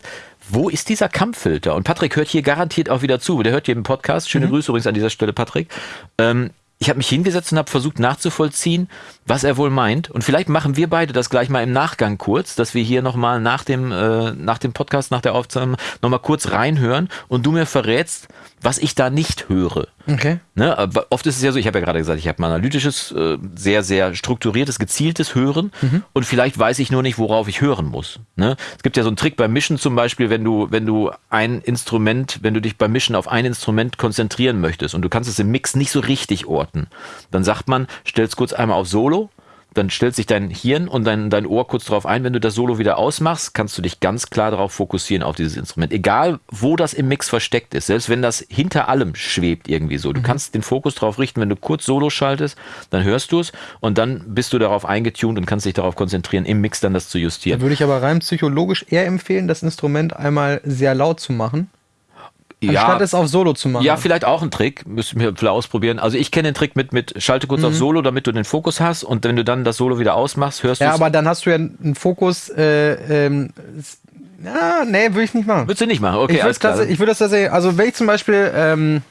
wo ist dieser Kampffilter? Und Patrick hört hier garantiert auch wieder zu. Der hört hier im Podcast. Schöne mhm. Grüße übrigens an dieser Stelle, Patrick. Ähm, ich habe mich hingesetzt und habe versucht nachzuvollziehen, was er wohl meint. Und vielleicht machen wir beide das gleich mal im Nachgang kurz, dass wir hier nochmal nach dem, äh, nach dem Podcast, nach der Aufnahme nochmal kurz reinhören und du mir verrätst, was ich da nicht höre. Okay. Ne? Oft ist es ja so, ich habe ja gerade gesagt, ich habe ein analytisches, äh, sehr, sehr strukturiertes, gezieltes Hören mhm. und vielleicht weiß ich nur nicht, worauf ich hören muss. Ne? Es gibt ja so einen Trick beim Mischen zum Beispiel, wenn du, wenn du ein Instrument, wenn du dich beim Mischen auf ein Instrument konzentrieren möchtest und du kannst es im Mix nicht so richtig orten, dann sagt man, stell es kurz einmal auf Solo dann stellt sich dein Hirn und dein, dein Ohr kurz darauf ein, wenn du das Solo wieder ausmachst, kannst du dich ganz klar darauf fokussieren, auf dieses Instrument. Egal, wo das im Mix versteckt ist, selbst wenn das hinter allem schwebt irgendwie so. Du mhm. kannst den Fokus darauf richten, wenn du kurz Solo schaltest, dann hörst du es und dann bist du darauf eingetunt und kannst dich darauf konzentrieren, im Mix dann das zu justieren. Da würde ich aber rein psychologisch eher empfehlen, das Instrument einmal sehr laut zu machen Anstatt ja, es auf Solo zu machen. Ja, vielleicht auch ein Trick. Müssen wir vielleicht ausprobieren. Also ich kenne den Trick mit, mit schalte kurz mhm. auf Solo, damit du den Fokus hast und wenn du dann das Solo wieder ausmachst, hörst du Ja, aber dann hast du ja einen Fokus, äh, ähm, ja, nee, würde ich nicht machen. Würdest du nicht machen? Okay, ich würde das, ich würd das tatsächlich, also wenn ich zum Beispiel, ähm,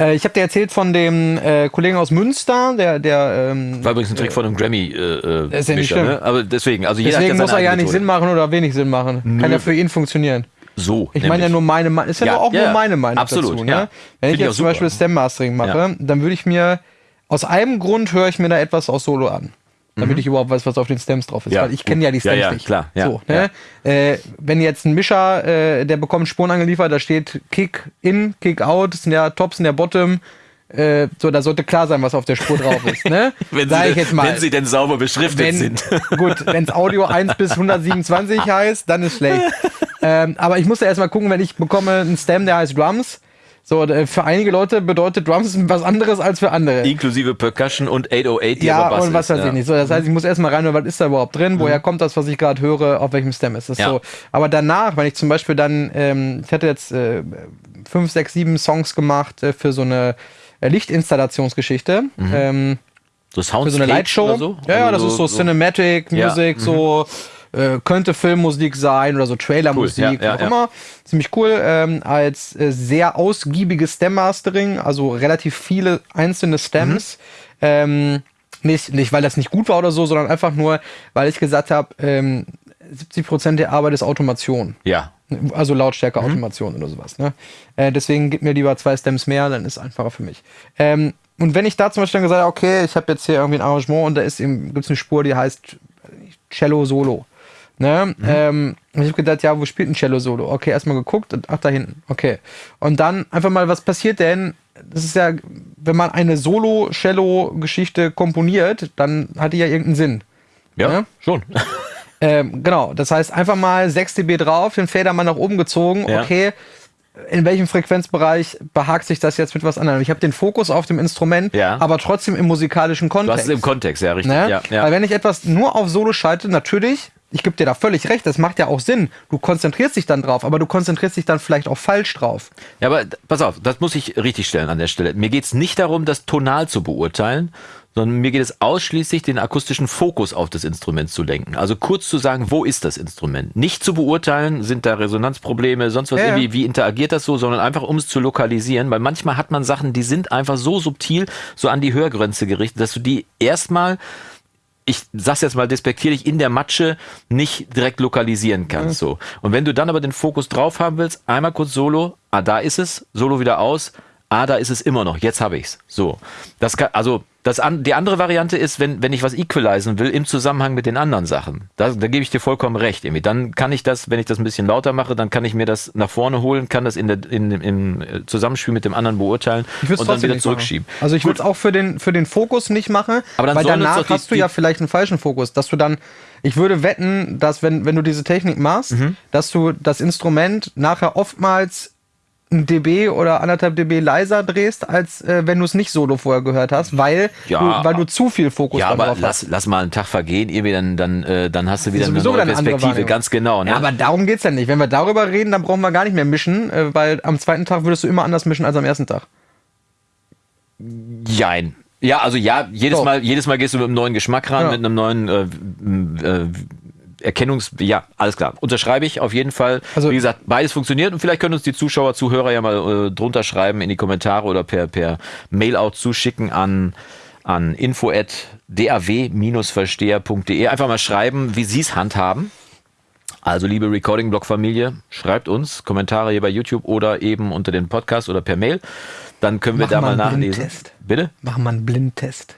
äh, ich habe dir erzählt von dem äh, Kollegen aus Münster, der, der ähm, war übrigens ein Trick äh, von einem Grammy. Äh, ist ja nicht schlimm. Ne? Aber deswegen, also jeder deswegen muss er ja nicht Sinn machen oder wenig Sinn machen. Nö. Kann ja für ihn funktionieren. So. Ich meine ja nur meine Meinung. Ist ja, ja auch ja, nur meine Meinung absolut, dazu. Ne? Wenn Find ich jetzt zum Beispiel Stem Mastering mache, dann würde ich mir aus einem Grund höre ich mir da etwas aus Solo an. Damit mhm. ich überhaupt weiß, was auf den Stems drauf ist. Weil ich kenne ja die Stems nicht. Klar, ja, so, ne? Äh, wenn jetzt ein Mischer, äh, der bekommt Spuren angeliefert, da steht Kick in, Kick out, sind ja Tops in der Bottom. Äh, so, da sollte klar sein, was auf der Spur drauf ist. Ne? *laughs* wenn, sie, ich jetzt mal, wenn sie denn sauber beschriftet wenn, sind. gut, wenn es Audio 1 bis 127 *laughs* heißt, dann ist schlecht. Ähm, aber ich muss ja erstmal gucken, wenn ich bekomme einen Stem, der heißt Drums. So, äh, für einige Leute bedeutet Drums *laughs* was anderes als für andere. Inklusive Percussion und 808, die ja, Bass und was weiß ja. ich nicht. So, das heißt, ich muss erstmal rein, was ist da überhaupt drin? Mhm. Woher kommt das, was ich gerade höre? Auf welchem Stem ist das ja. so? Aber danach, wenn ich zum Beispiel dann, ähm, ich hatte jetzt äh, fünf, sechs, sieben Songs gemacht äh, für so eine äh, Lichtinstallationsgeschichte. Mhm. Ähm, so Soundscape für so eine Lightshow. So? Ja, ja, das so, ist so, so Cinematic Music, ja. so mhm äh, könnte Filmmusik sein oder so Trailermusik, cool, ja, ja, auch ja. immer. Ziemlich cool. Ähm, als äh, sehr ausgiebiges Stem-Mastering, also relativ viele einzelne Stems. Mhm. Ähm, nicht, nicht, weil das nicht gut war oder so, sondern einfach nur, weil ich gesagt habe, ähm, 70% der Arbeit ist Automation. Ja. Also Lautstärke-Automation mhm. oder sowas. Ne? Äh, deswegen gib mir lieber zwei Stems mehr, dann ist es einfacher für mich. Ähm, und wenn ich da zum Beispiel dann gesagt habe, okay, ich habe jetzt hier irgendwie ein Arrangement und da ist gibt es eine Spur, die heißt Cello Solo. Ne? Mhm. Ähm, ich habe gedacht, ja, wo spielt ein Cello-Solo? Okay, erstmal geguckt und ach, da hinten. Okay. Und dann einfach mal, was passiert denn? Das ist ja, wenn man eine Solo-Cello-Geschichte komponiert, dann hat die ja irgendeinen Sinn. Ja, ne? schon. *laughs* Ähm, genau, das heißt einfach mal 6 dB drauf, den Fader mal nach oben gezogen. Ja. Okay, in welchem Frequenzbereich behagt sich das jetzt mit was anderem. Ich habe den Fokus auf dem Instrument, Ja. aber trotzdem im musikalischen Du Kontext. hast es im Kontext, ja, richtig. Ne? Ja, ja. Weil wenn ich etwas nur auf Solo schalte, natürlich, ich gebe dir da völlig recht, das macht ja auch Sinn. Du konzentrierst dich dann drauf, aber du konzentrierst dich dann vielleicht auch falsch drauf. Ja, aber pass auf, das muss ich richtig stellen an der Stelle. Mir geht's nicht darum, das tonal zu beurteilen, sondern mir geht es ausschließlich, den akustischen Fokus auf das Instrument zu lenken. Also kurz zu sagen, wo ist das Instrument? Nicht zu beurteilen, sind da Resonanzprobleme, sonst was ja. irgendwie, wie interagiert das so, sondern einfach um es zu lokalisieren, weil manchmal hat man Sachen, die sind einfach so subtil, so an die Hörgrenze gerichtet, dass du die erstmal ich sag's jetzt mal despektierlich, in der Matsche nicht direkt lokalisieren kannst. So. Und wenn du dann aber den Fokus drauf haben willst, einmal kurz Solo, ah, da ist es, Solo wieder aus, ah, da ist es immer noch, jetzt habe ich's. So. Das kann, also, das an, die andere Variante ist, wenn, wenn ich was equalisen will im Zusammenhang mit den anderen Sachen. Da, da gebe ich dir vollkommen recht. Irgendwie. Dann kann ich das, wenn ich das ein bisschen lauter mache, dann kann ich mir das nach vorne holen, kann das in der, in, im äh, Zusammenspiel mit dem anderen beurteilen und dann wieder nicht machen. zurückschieben. Also ich würde es auch für den, für den Fokus nicht machen, Aber dann weil danach die- hast du ja vielleicht einen falschen Fokus, dass du dann, ich würde wetten, dass wenn, wenn du diese Technik machst, Mhm. dass du das Instrument nachher oftmals dB oder anderthalb dB leiser drehst, als äh, wenn du es nicht solo vorher gehört hast, weil, Ja, du, weil du zu viel Fokus Ja, aber lass, hast. lass mal einen Tag vergehen, irgendwie dann, dann, äh, dann hast du wieder eine neue Perspektive, ganz genau. Ne? Ja, aber darum geht's ja nicht. Wenn wir darüber reden, dann brauchen wir gar nicht mehr mischen, äh, weil am zweiten Tag würdest du immer anders mischen als am ersten Tag. Jein. Ja, also ja, jedes So. Mal, jedes Mal gehst du mit einem neuen Geschmack ran, Ja. mit einem neuen äh, äh, Erkennungs, ja, alles klar. Unterschreibe ich auf jeden Fall. Also- Wie gesagt, beides funktioniert und vielleicht können uns die Zuschauer, Zuhörer ja mal äh, drunter schreiben in die Kommentare oder per, per Mail auch zuschicken an, an info at daw-versteher.de. Einfach mal schreiben, wie sie es handhaben. Also, liebe Recording-Blog-Familie, schreibt uns Kommentare hier bei YouTube oder eben unter den Podcast oder per Mail. Dann können wir Machen da mal nachlesen. Blindtest. Bitte? Machen wir einen Blindtest.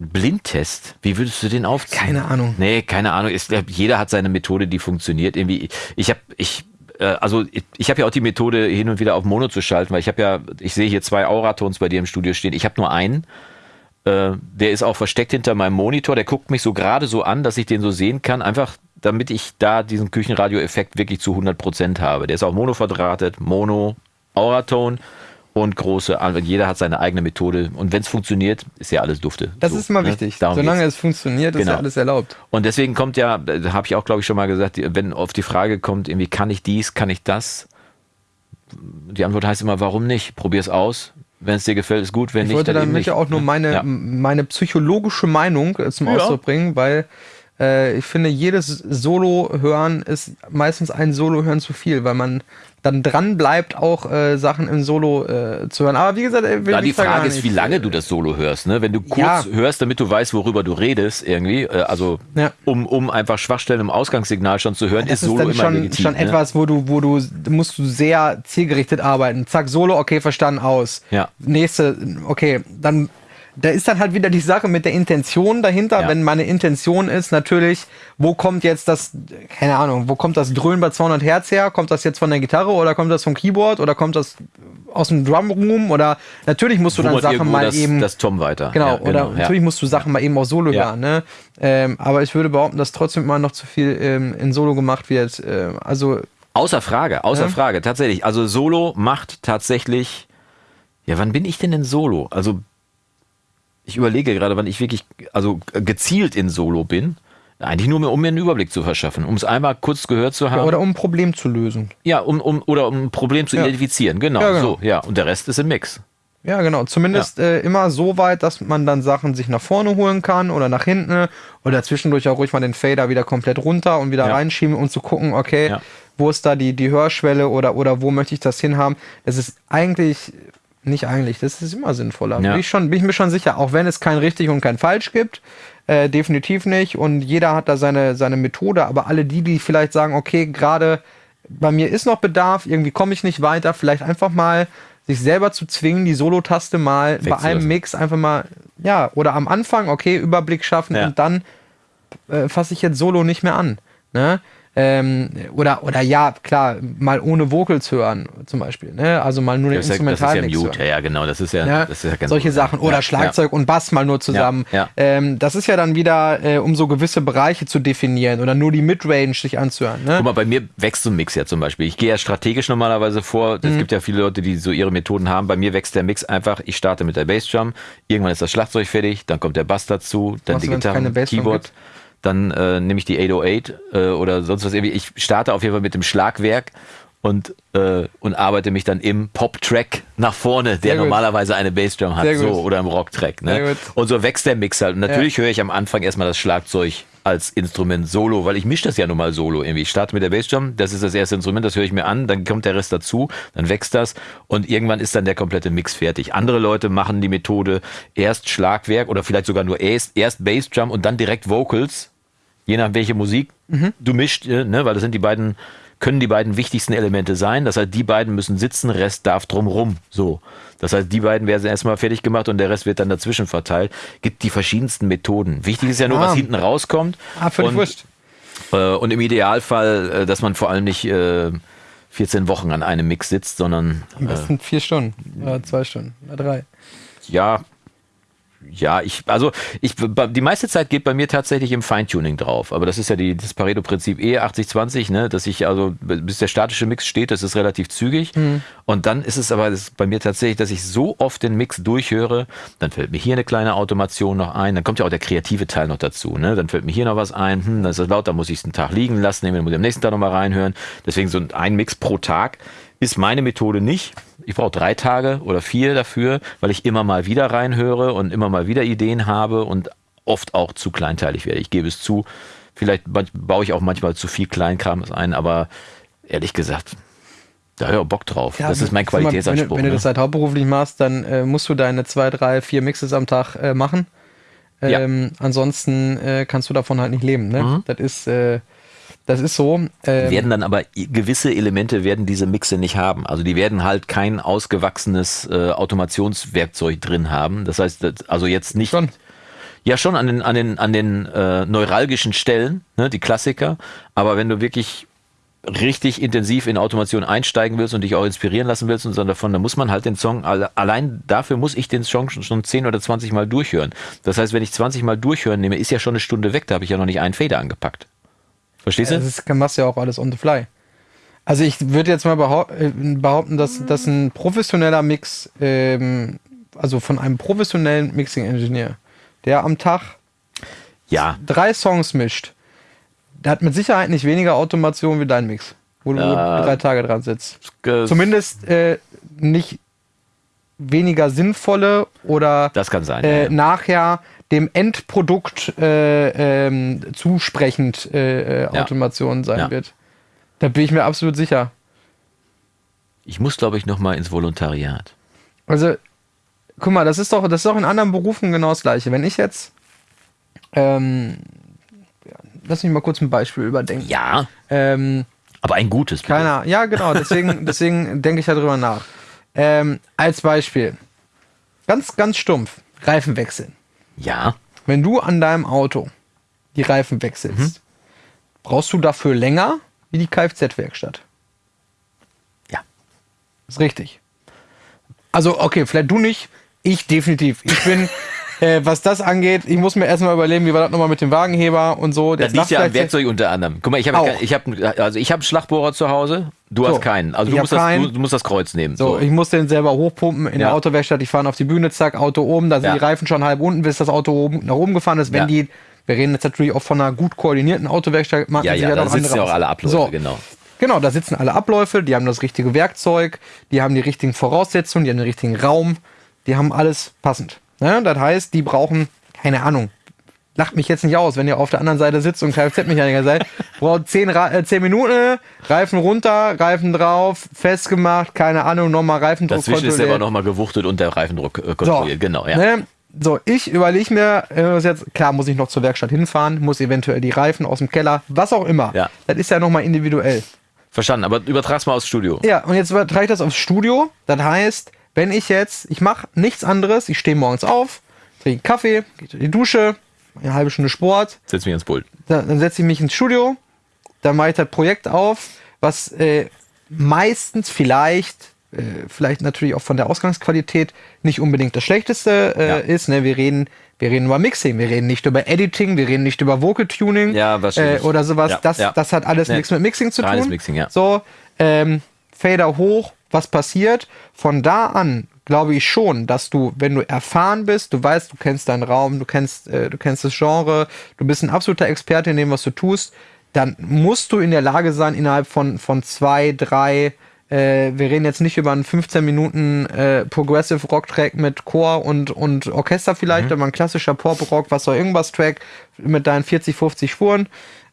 Blindtest? Wie würdest du den aufziehen? Keine Ahnung. Nee, keine Ahnung. Glaub, jeder hat seine Methode, die funktioniert. Irgendwie, ich habe, ich, äh, also ich, ich habe ja auch die Methode, hin und wieder auf Mono zu schalten, weil ich habe ja, ich sehe hier zwei Auratons bei dir im Studio stehen. Ich habe nur einen. Äh, der ist auch versteckt hinter meinem Monitor. Der guckt mich so gerade so an, dass ich den so sehen kann. Einfach, damit ich da diesen Küchenradio-Effekt wirklich zu 100% habe. Der ist auch Mono verdrahtet. Mono, Auraton und große. Jeder hat seine eigene Methode. Und wenn es funktioniert, ist ja alles dufte. Das So, ist immer ne? wichtig. Darum Solange geht's. es funktioniert, ist Genau. ja alles erlaubt. Und deswegen kommt ja, da habe ich auch, glaube ich, schon mal gesagt, wenn auf die Frage kommt, irgendwie kann ich dies, kann ich das? Die Antwort heißt immer, warum nicht? Probier es aus. Wenn es dir gefällt, ist gut. Wenn Ich nicht, wollte dann damit ja auch nur meine, Ja. meine psychologische Meinung äh, zum Ja. Ausdruck bringen, weil äh, ich finde, jedes Solo-Hören ist meistens ein Solo-Hören zu viel, weil man dann dran bleibt, auch äh, Sachen im Solo äh, zu hören. Aber wie gesagt, äh, will Ja, die Frage ist, wie lange du das Solo hörst. Ne? Wenn du kurz Ja. hörst, damit du weißt, worüber du redest, irgendwie, äh, also Ja. um, um einfach Schwachstellen im Ausgangssignal schon zu hören, Das ist ist Solo dann immer schon, legitim. schon ne? etwas, wo du, wo du, musst du sehr zielgerichtet arbeiten. Zack, Solo, okay, verstanden, aus. Ja. Nächste, okay, dann, da ist dann halt wieder die Sache mit der Intention dahinter. Ja. Wenn meine Intention ist, natürlich, wo kommt jetzt das, keine Ahnung, wo kommt das Dröhnen bei 200 Hertz her? Kommt das jetzt von der Gitarre oder kommt das vom Keyboard oder kommt das aus dem Drumroom oder natürlich musst du dann Sachen mal das, eben das Tom weiter. Genau, Ja, oder ja. natürlich musst du Sachen mal eben auch Solo hören, ne? Ähm, aber ich würde behaupten, dass trotzdem immer noch zu viel ähm, in Solo gemacht wird. Ähm, also, Außer Frage, außer. Frage, tatsächlich. Also Solo macht tatsächlich. Ja, wann bin ich denn in Solo? Also ich überlege gerade, wann ich wirklich, also gezielt in Solo bin. Eigentlich nur, um mir einen Überblick zu verschaffen, um es einmal kurz gehört zu haben. ja, oder um ein Problem zu lösen. Ja, um, um, oder um ein Problem zu Ja. identifizieren. Genau, Ja, genau. so, ja. Und der Rest ist im Mix. Ja, genau. Zumindest äh, immer so weit, dass man dann Sachen sich nach vorne holen kann oder nach hinten oder zwischendurch auch ruhig mal den Fader wieder komplett runter und wieder reinschieben, um zu gucken, okay, wo ist da die, die Hörschwelle oder, oder wo möchte ich das hinhaben. Das ist eigentlich, nicht eigentlich, das ist immer sinnvoller. Ja. Bin, ich schon, bin ich mir schon sicher, auch wenn es kein richtig und kein falsch gibt. Äh, definitiv nicht. Und jeder hat da seine, seine Methode, aber alle die, die vielleicht sagen, okay, gerade bei mir ist noch Bedarf, irgendwie komme ich nicht weiter, vielleicht einfach mal sich selber zu zwingen, die Solo-Taste mal bei Wegzulassen. einem Mix einfach mal, ja, oder am Anfang, okay, Überblick schaffen Ja. und dann äh, fasse ich jetzt Solo nicht mehr an. Ne? Ähm, oder, oder ja, klar, mal ohne Vocals hören, zum Beispiel. Ne? Also mal nur den ja, ja, ja, genau, das ist ja, ja das ist ja ganz solche Sachen. Oder ja, Schlagzeug und Bass mal nur zusammen. Ähm, das ist ja dann wieder, äh, um so gewisse Bereiche zu definieren oder nur die Midrange sich anzuhören. Ne? Guck mal, bei mir wächst so ein Mix ja zum Beispiel. Ich gehe ja strategisch normalerweise vor. Es mhm. gibt ja viele Leute, die so ihre Methoden haben. Bei mir wächst der Mix einfach. Ich starte mit der Bassdrum, irgendwann ist das Schlagzeug fertig, dann kommt der Bass dazu, dann Was, die Gitarre, Keyboard. Gibt? Dann äh, nehme ich die 808 äh, oder sonst was irgendwie. Ich starte auf jeden Fall mit dem Schlagwerk und, äh, und arbeite mich dann im Pop-Track nach vorne, der normalerweise eine Bassdrum hat, so oder im Rock-Track. Ne? Und so wächst der Mix halt. Und natürlich ja. höre ich am Anfang erstmal das Schlagzeug als Instrument solo, weil ich mische das ja nun mal solo irgendwie. Ich starte mit der Bassdrum, das ist das erste Instrument, das höre ich mir an, dann kommt der Rest dazu, dann wächst das und irgendwann ist dann der komplette Mix fertig. Andere Leute machen die Methode erst Schlagwerk oder vielleicht sogar nur erst, erst Bassdrum und dann direkt Vocals je nach welche Musik mhm. du mischt, äh, ne, weil das sind die beiden, können die beiden wichtigsten Elemente sein. Das heißt, die beiden müssen sitzen, Rest darf drumrum. So. Das heißt, die beiden werden erstmal fertig gemacht und der Rest wird dann dazwischen verteilt. Gibt die verschiedensten Methoden. Wichtig ist ja nur, ah. was hinten rauskommt. Ah, völlig und, wurscht. Äh, und im Idealfall, äh, dass man vor allem nicht äh, 14 Wochen an einem Mix sitzt, sondern. Am besten äh, vier Stunden oder zwei Stunden oder drei. Ja, ja, ich, also ich, die meiste Zeit geht bei mir tatsächlich im Feintuning drauf. Aber das ist ja die, das Pareto-Prinzip eh 80-20, ne, dass ich also, bis der statische Mix steht, das ist relativ zügig. Mhm. Und dann ist es aber ist bei mir tatsächlich, dass ich so oft den Mix durchhöre, dann fällt mir hier eine kleine Automation noch ein, dann kommt ja auch der kreative Teil noch dazu, ne, dann fällt mir hier noch was ein, hm, das ist laut, da muss ich es einen Tag liegen lassen, dann muss ich am nächsten Tag nochmal reinhören. Deswegen so ein Mix pro Tag ist meine Methode nicht. Ich brauche drei Tage oder vier dafür, weil ich immer mal wieder reinhöre und immer mal wieder Ideen habe und oft auch zu kleinteilig werde. Ich gebe es zu. Vielleicht baue ich auch manchmal zu viel Kleinkram ein, aber ehrlich gesagt, da höre ich Bock drauf. Ja, das ist mein Qualitätsanspruch. Wenn, du, wenn du das ne? halt hauptberuflich machst, dann äh, musst du deine zwei, drei, vier Mixes am Tag äh, machen. Ähm, ja. Ansonsten äh, kannst du davon halt nicht leben. Ne? Mhm. Das ist äh, das ist so. Ähm, werden dann aber gewisse Elemente werden diese Mixe nicht haben. Also die werden halt kein ausgewachsenes äh, Automationswerkzeug drin haben. Das heißt, also jetzt nicht. Schon. Ja, schon an den, an den, an den äh, neuralgischen Stellen, ne, die Klassiker. Aber wenn du wirklich richtig intensiv in Automation einsteigen willst und dich auch inspirieren lassen willst und so davon, dann muss man halt den Song, allein dafür muss ich den Song schon, schon 10 oder 20 Mal durchhören. Das heißt, wenn ich 20 Mal durchhören nehme, ist ja schon eine Stunde weg, da habe ich ja noch nicht einen Fader angepackt. Verstehst du? Das machst du ja auch alles on the fly. Also ich würde jetzt mal äh, behaupten, dass, dass ein professioneller Mix, ähm, also von einem professionellen Mixing-Engineer, der am Tag ja. drei Songs mischt, der hat mit Sicherheit nicht weniger Automation wie dein Mix, wo du äh, drei Tage dran sitzt. Zumindest äh, nicht weniger sinnvolle oder das kann sein, äh, ja, ja. nachher dem Endprodukt äh, ähm, zusprechend äh, äh, Automation sein ja. wird. Da bin ich mir absolut sicher. Ich muss, glaube ich, noch mal ins Volontariat. Also, guck mal, das ist doch, das ist doch in anderen Berufen genau das Gleiche. Wenn ich jetzt, ähm, lass mich mal kurz ein Beispiel überdenken. Ja. Ähm, aber ein gutes. Keiner. Ja, genau. Deswegen, *laughs* deswegen denke ich darüber nach. Ähm, als Beispiel, ganz, ganz stumpf, Reifen wechseln. Ja. Wenn du an deinem Auto die Reifen wechselst, mhm. brauchst du dafür länger wie die Kfz-Werkstatt. Ja. Ist richtig. Also, okay, vielleicht du nicht, ich definitiv. Ich bin, *laughs* äh, was das angeht, ich muss mir erstmal überlegen, wie war das nochmal mit dem Wagenheber und so. Das liegt ja am Werkzeug unter anderem. Guck mal, ich habe ich hab, also ich hab einen Schlagbohrer zu Hause, du so, hast keinen. Also du musst, das, du, musst, das, Kreuz nehmen. So, so, ich muss den selber hochpumpen in ja. der Autowerkstatt. Ich fahre auf die Bühne, zack, Auto oben, da sind ja. die Reifen schon halb unten, bis das Auto oben, nach oben gefahren ist. Wenn ja. die, wir reden jetzt natürlich auch von einer gut koordinierten Autowerkstatt, machen ja, ja, da sitzen ja auch alle Abläufe, so. genau. Genau, da sitzen alle Abläufe, die haben das richtige Werkzeug, die haben die richtigen Voraussetzungen, die haben den richtigen Raum, die haben alles passend. Ne? Das heißt, die brauchen keine Ahnung, lacht mich jetzt nicht aus, wenn ihr auf der anderen Seite sitzt und Kfz-Mechaniker seid. Braucht 10, äh, 10 Minuten, Reifen runter, Reifen drauf, festgemacht, keine Ahnung, nochmal Reifendruck Dazwischen ist aber nochmal gewuchtet und der Reifendruck äh, kontrolliert, so, genau, ja. Ne? So, ich überlege mir, äh, jetzt, klar muss ich noch zur Werkstatt hinfahren, muss eventuell die Reifen aus dem Keller, was auch immer. Ja. Das ist ja nochmal individuell. Verstanden, aber übertrag's mal aufs Studio. Ja, und jetzt übertrage ich das aufs Studio. Das heißt, wenn ich jetzt, ich mache nichts anderes, ich stehe morgens auf, trinke Kaffee, gehe in die Dusche, eine halbe Stunde Sport. Setz mich ins Pult. Dann, dann setze ich mich ins Studio dann mache ich das Projekt auf, was äh, meistens vielleicht, äh, vielleicht natürlich auch von der Ausgangsqualität nicht unbedingt das Schlechteste äh, Ja. ist. Ne? Wir reden, wir reden über Mixing, wir reden nicht über Editing, wir reden nicht über Vocal Tuning Ja, äh, oder sowas. Ja, das, ja. das hat alles Nee. nichts mit Mixing zu tun. Mixing, ja. So, ähm, Fader hoch, was passiert? Von da an glaube ich schon, dass du, wenn du erfahren bist, du weißt, du kennst deinen Raum, du kennst, äh, du kennst das Genre, du bist ein absoluter Experte in dem, was du tust, dann musst du in der Lage sein, innerhalb von, von zwei, drei, äh, wir reden jetzt nicht über einen 15 Minuten äh, Progressive Rock Track mit Chor und, und Orchester vielleicht, Mhm. aber ein klassischer Pop Rock, was auch irgendwas Track mit deinen 40, 50 Spuren,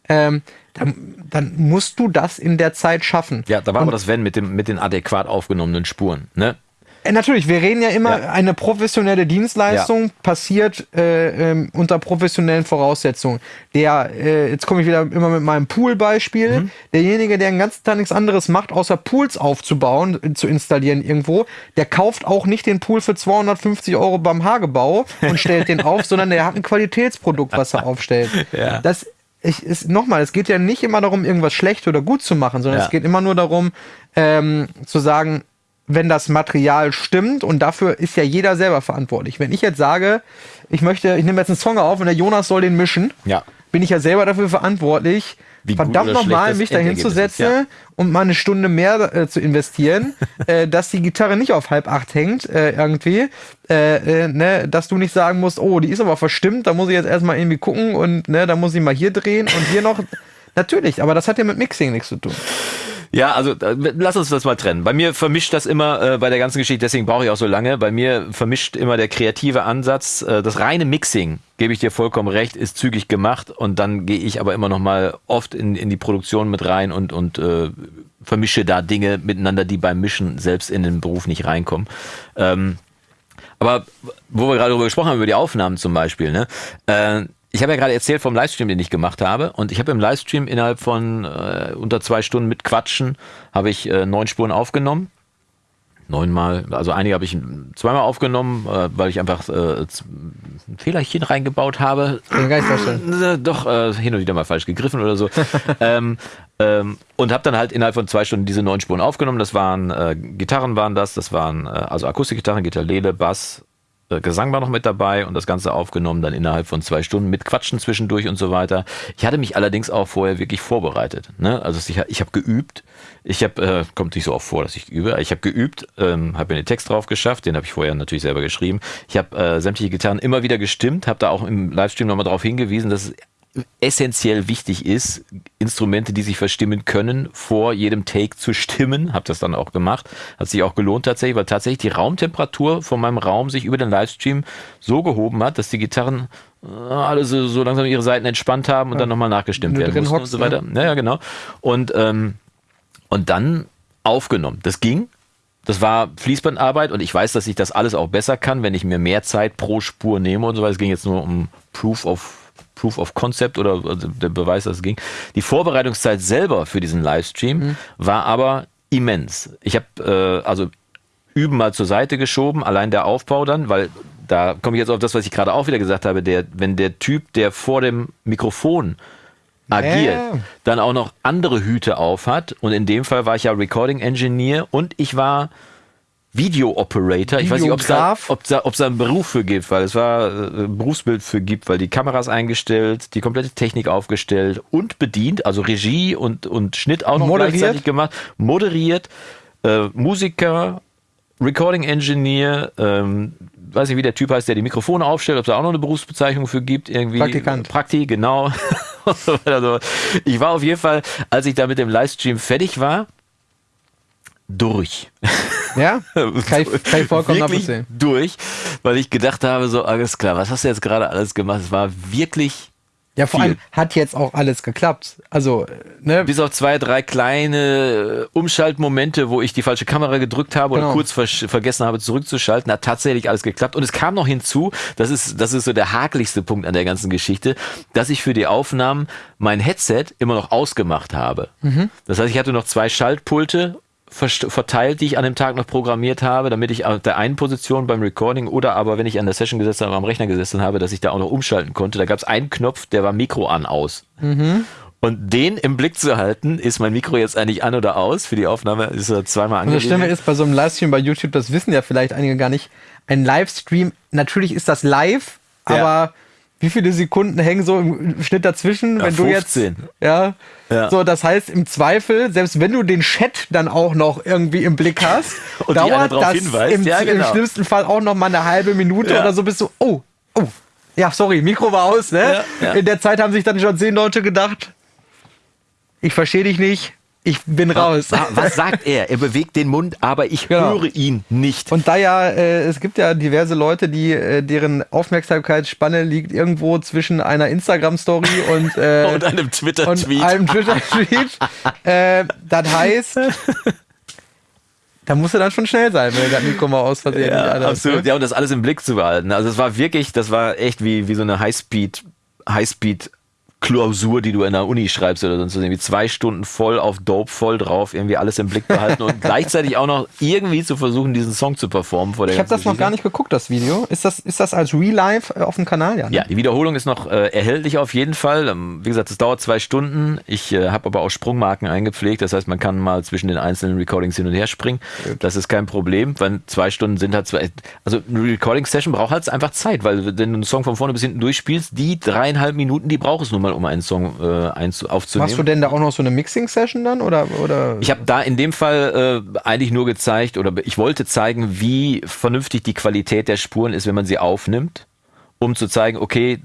ähm, dann, dann musst du das in der Zeit schaffen. Ja, da war Und- aber das Wenn mit, dem, mit den adäquat aufgenommenen Spuren. Ne? äh, Natürlich, wir reden ja immer, Ja. eine professionelle Dienstleistung passiert äh, ähm, unter professionellen Voraussetzungen. Der, äh, jetzt komme ich wieder immer mit meinem Pool-Beispiel, Mhm. derjenige, der den ganzen Tag nichts anderes macht, außer Pools aufzubauen, äh, zu installieren irgendwo, der kauft auch nicht den Pool für 250 Euro beim Hagebau und stellt den auf, *laughs* sondern der hat ein Qualitätsprodukt, was er aufstellt. Ja. Das ich, ist nochmal, es geht ja nicht immer darum, irgendwas schlecht oder gut zu machen, sondern Ja. es geht immer nur darum, ähm, zu sagen, wenn das Material stimmt und dafür ist ja jeder selber verantwortlich. Wenn ich jetzt sage, ich möchte, ich nehme jetzt einen Song auf und der Jonas soll den mischen, Ja. bin ich ja selber dafür verantwortlich, Wie verdammt nochmal mich da hinzusetzen ja. und mal eine Stunde mehr äh, zu investieren, *laughs* äh, dass die Gitarre nicht auf halb acht hängt äh, irgendwie, äh, äh, ne, dass du nicht sagen musst, oh, die ist aber verstimmt, da muss ich jetzt erstmal irgendwie gucken und ne, da muss ich mal hier drehen und hier noch. *laughs* Natürlich, aber das hat ja mit Mixing nichts zu tun. Ja, also äh, lass uns das mal trennen. Bei mir vermischt das immer äh, bei der ganzen Geschichte, deswegen brauche ich auch so lange. Bei mir vermischt immer der kreative Ansatz. Äh, das reine Mixing, gebe ich dir vollkommen recht, ist zügig gemacht und dann gehe ich aber immer noch mal oft in, in die Produktion mit rein und, und äh, vermische da Dinge miteinander, die beim Mischen selbst in den Beruf nicht reinkommen. Ähm, aber wo wir gerade darüber gesprochen haben, über die Aufnahmen zum Beispiel, ne? Äh, ich habe ja gerade erzählt vom Livestream, den ich gemacht habe. Und ich habe im Livestream innerhalb von äh, unter zwei Stunden mit Quatschen, habe ich äh, neun Spuren aufgenommen. Neunmal, also einige habe ich zweimal aufgenommen, äh, weil ich einfach äh, ein Fehlerchen reingebaut habe. Kann gar nicht vorstellen. Äh, Doch, äh, hin und wieder mal falsch gegriffen oder so. *laughs* ähm, ähm, und habe dann halt innerhalb von zwei Stunden diese neun Spuren aufgenommen. Das waren Gitarren waren das, das waren also Akustikgitarren, Gitarrele, Bass, Gesang war noch mit dabei und das Ganze aufgenommen dann innerhalb von zwei Stunden mit Quatschen zwischendurch und so weiter. Ich hatte mich allerdings auch vorher wirklich vorbereitet. Ne? Also ich, ich habe geübt. Ich habe, äh, kommt nicht so oft vor, dass ich übe. Ich habe geübt, ähm, habe mir den Text drauf geschafft, den habe ich vorher natürlich selber geschrieben. Ich habe äh, sämtliche Gitarren immer wieder gestimmt, habe da auch im Livestream nochmal darauf hingewiesen, dass es essentiell wichtig ist, Instrumente, die sich verstimmen können, vor jedem Take zu stimmen. Habe das dann auch gemacht. Hat sich auch gelohnt tatsächlich, weil tatsächlich die Raumtemperatur von meinem Raum sich über den Livestream so gehoben hat, dass die Gitarren äh, alle so, so langsam ihre Seiten entspannt haben und dann nochmal nachgestimmt werden mussten und hockst, so weiter. Ja, ja, genau. Und, ähm, und dann aufgenommen. Das ging. Das war Fließbandarbeit und ich weiß, dass ich das alles auch besser kann, wenn ich mir mehr Zeit pro Spur nehme und so weiter. Es ging jetzt nur um Proof of Proof of Concept oder also der Beweis, dass es ging. Die Vorbereitungszeit selber für diesen Livestream war aber immens. Ich habe äh, also üben mal zur Seite geschoben, allein der Aufbau dann, weil da komme ich jetzt auf das, was ich gerade auch wieder gesagt habe, der, wenn der Typ, der vor dem Mikrofon agiert, Ja. dann auch noch andere Hüte auf hat. Und in dem Fall war ich ja Recording Engineer und ich war Video Operator. Ich weiß nicht, ob es da, da, ob's da einen Beruf für gibt, weil es war äh, ein Berufsbild für gibt, weil die Kameras eingestellt, die komplette Technik aufgestellt und bedient, also Regie und, und Schnitt auch noch Moderiert. gleichzeitig gemacht, moderiert, äh, Musiker, Recording Engineer, ähm, weiß nicht, wie der Typ heißt, der die Mikrofone aufstellt, ob es da auch noch eine Berufsbezeichnung für gibt, irgendwie. Praktikant. Prakti, genau. *laughs* also, ich war auf jeden Fall, als ich da mit dem Livestream fertig war, durch. Ja? Kann ich, kann ich vollkommen wirklich durch, weil ich gedacht habe, so, alles klar, was hast du jetzt gerade alles gemacht? Es war wirklich, Ja, vor viel. allem hat jetzt auch alles geklappt. Also, ne? bis auf zwei, drei kleine äh, Umschaltmomente, wo ich die falsche Kamera gedrückt habe oder Genau. kurz versch- vergessen habe zurückzuschalten, hat tatsächlich alles geklappt. Und es kam noch hinzu, das ist, das ist so der hakeligste Punkt an der ganzen Geschichte, dass ich für die Aufnahmen mein Headset immer noch ausgemacht habe. Mhm. Das heißt, ich hatte noch zwei Schaltpulte verteilt, die ich an dem Tag noch programmiert habe, damit ich auf der einen Position beim Recording oder aber wenn ich an der Session gesessen habe, am Rechner gesessen habe, dass ich da auch noch umschalten konnte. Da gab es einen Knopf, der war Mikro an aus. Und den im Blick zu halten, ist mein Mikro jetzt eigentlich an oder aus? Für die Aufnahme ist er zweimal Und das Schlimme ist, bei so einem Livestream bei YouTube, das wissen ja vielleicht einige gar nicht, ein Livestream, natürlich ist das live, Ja. aber wie viele Sekunden hängen so im Schnitt dazwischen, Ja, wenn du jetzt. 15. Ja, Ja. So, das heißt, im Zweifel, selbst wenn du den Chat dann auch noch irgendwie im Blick hast, *laughs* Und dauert das hinweist. im, Ja, im genau. schlimmsten Fall auch noch mal eine halbe Minute Ja. oder so, bist du, oh, oh, ja, sorry, Mikro war aus, ne? In der Zeit haben sich dann schon zehn Leute gedacht, ich verstehe dich nicht, ich bin raus. Wa- Was sagt er? Er bewegt den Mund, aber ich Genau. höre ihn nicht. Und da ja, äh, es gibt ja diverse Leute, die äh, deren Aufmerksamkeitsspanne liegt irgendwo zwischen einer Instagram-Story und, äh, *laughs* Und einem und Twitter-Tweet. einem Twitter-Tweet. *laughs* äh, das heißt, da musst du dann schon schnell sein, wenn du das Mikro mal aus Versehen Ja, absolut. ne? Ja, und das alles im Blick zu behalten. Also es war wirklich, das war echt wie, wie so eine Highspeed, Highspeed Klausur, die du in der Uni schreibst oder sonst was. Irgendwie zwei Stunden voll auf Dope, voll drauf, irgendwie alles im Blick behalten und *laughs* gleichzeitig auch noch irgendwie zu versuchen, diesen Song zu performen vor der Ich habe das noch gar nicht geguckt, das Video. Ist das, ist das als Real Life äh, auf dem Kanal? Ja, ne? Ja, die Wiederholung ist noch äh, erhältlich auf jeden Fall. Ähm, wie gesagt, es dauert zwei Stunden. Ich äh, habe aber auch Sprungmarken eingepflegt. Das heißt, man kann mal zwischen den einzelnen Recordings hin und her springen. Das ist kein Problem, weil zwei Stunden sind halt zwei. Also eine Recording-Session braucht halt einfach Zeit, weil wenn du einen Song von vorne bis hinten durchspielst, die dreieinhalb Minuten, die braucht es nun mal, um einen Song äh, aufzunehmen. Machst du denn da auch noch so eine Mixing-Session dann? Oder, oder? Ich habe da in dem Fall äh, eigentlich nur gezeigt oder ich wollte zeigen, wie vernünftig die Qualität der Spuren ist, wenn man sie aufnimmt, um zu zeigen, okay,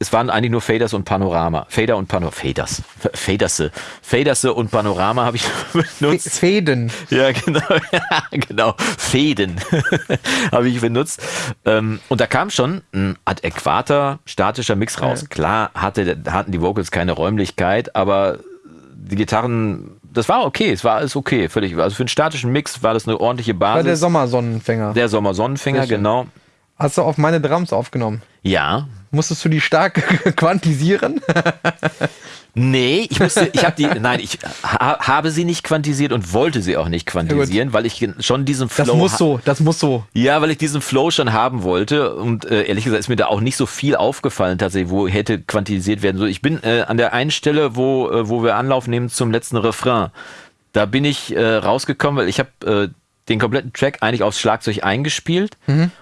es waren eigentlich nur Faders und Panorama. Fader und Panorama. Faders. Faderse. Faderse und Panorama habe ich *laughs* benutzt. Fäden. Ja, genau. *laughs* Ja, genau. Fäden *laughs* habe ich benutzt. Ähm, und da kam schon ein adäquater statischer Mix raus. Klar hatte, hatten die Vocals keine Räumlichkeit, aber die Gitarren, das war okay. Es war alles okay. Völlig. Also für einen statischen Mix war das eine ordentliche War der Basis. Sommersonnenfänger. Der schön. genau. Hast du auf meine Drums aufgenommen? Ja, Musstest du die stark *laughs* quantisieren? Nee, ich musste, ich habe die, nein, ich ha, habe sie nicht quantisiert und wollte sie auch nicht quantisieren, weil ich schon diesen Flow. Das muss so, das muss so. Ja, weil ich diesen Flow schon haben wollte und äh, ehrlich gesagt ist mir da auch nicht so viel aufgefallen tatsächlich, wo hätte quantisiert werden soll. Ich bin äh, an der einen Stelle, wo, äh, wo wir Anlauf nehmen zum letzten Refrain, da bin ich äh, rausgekommen, weil ich habe äh, den kompletten Track eigentlich aufs Schlagzeug eingespielt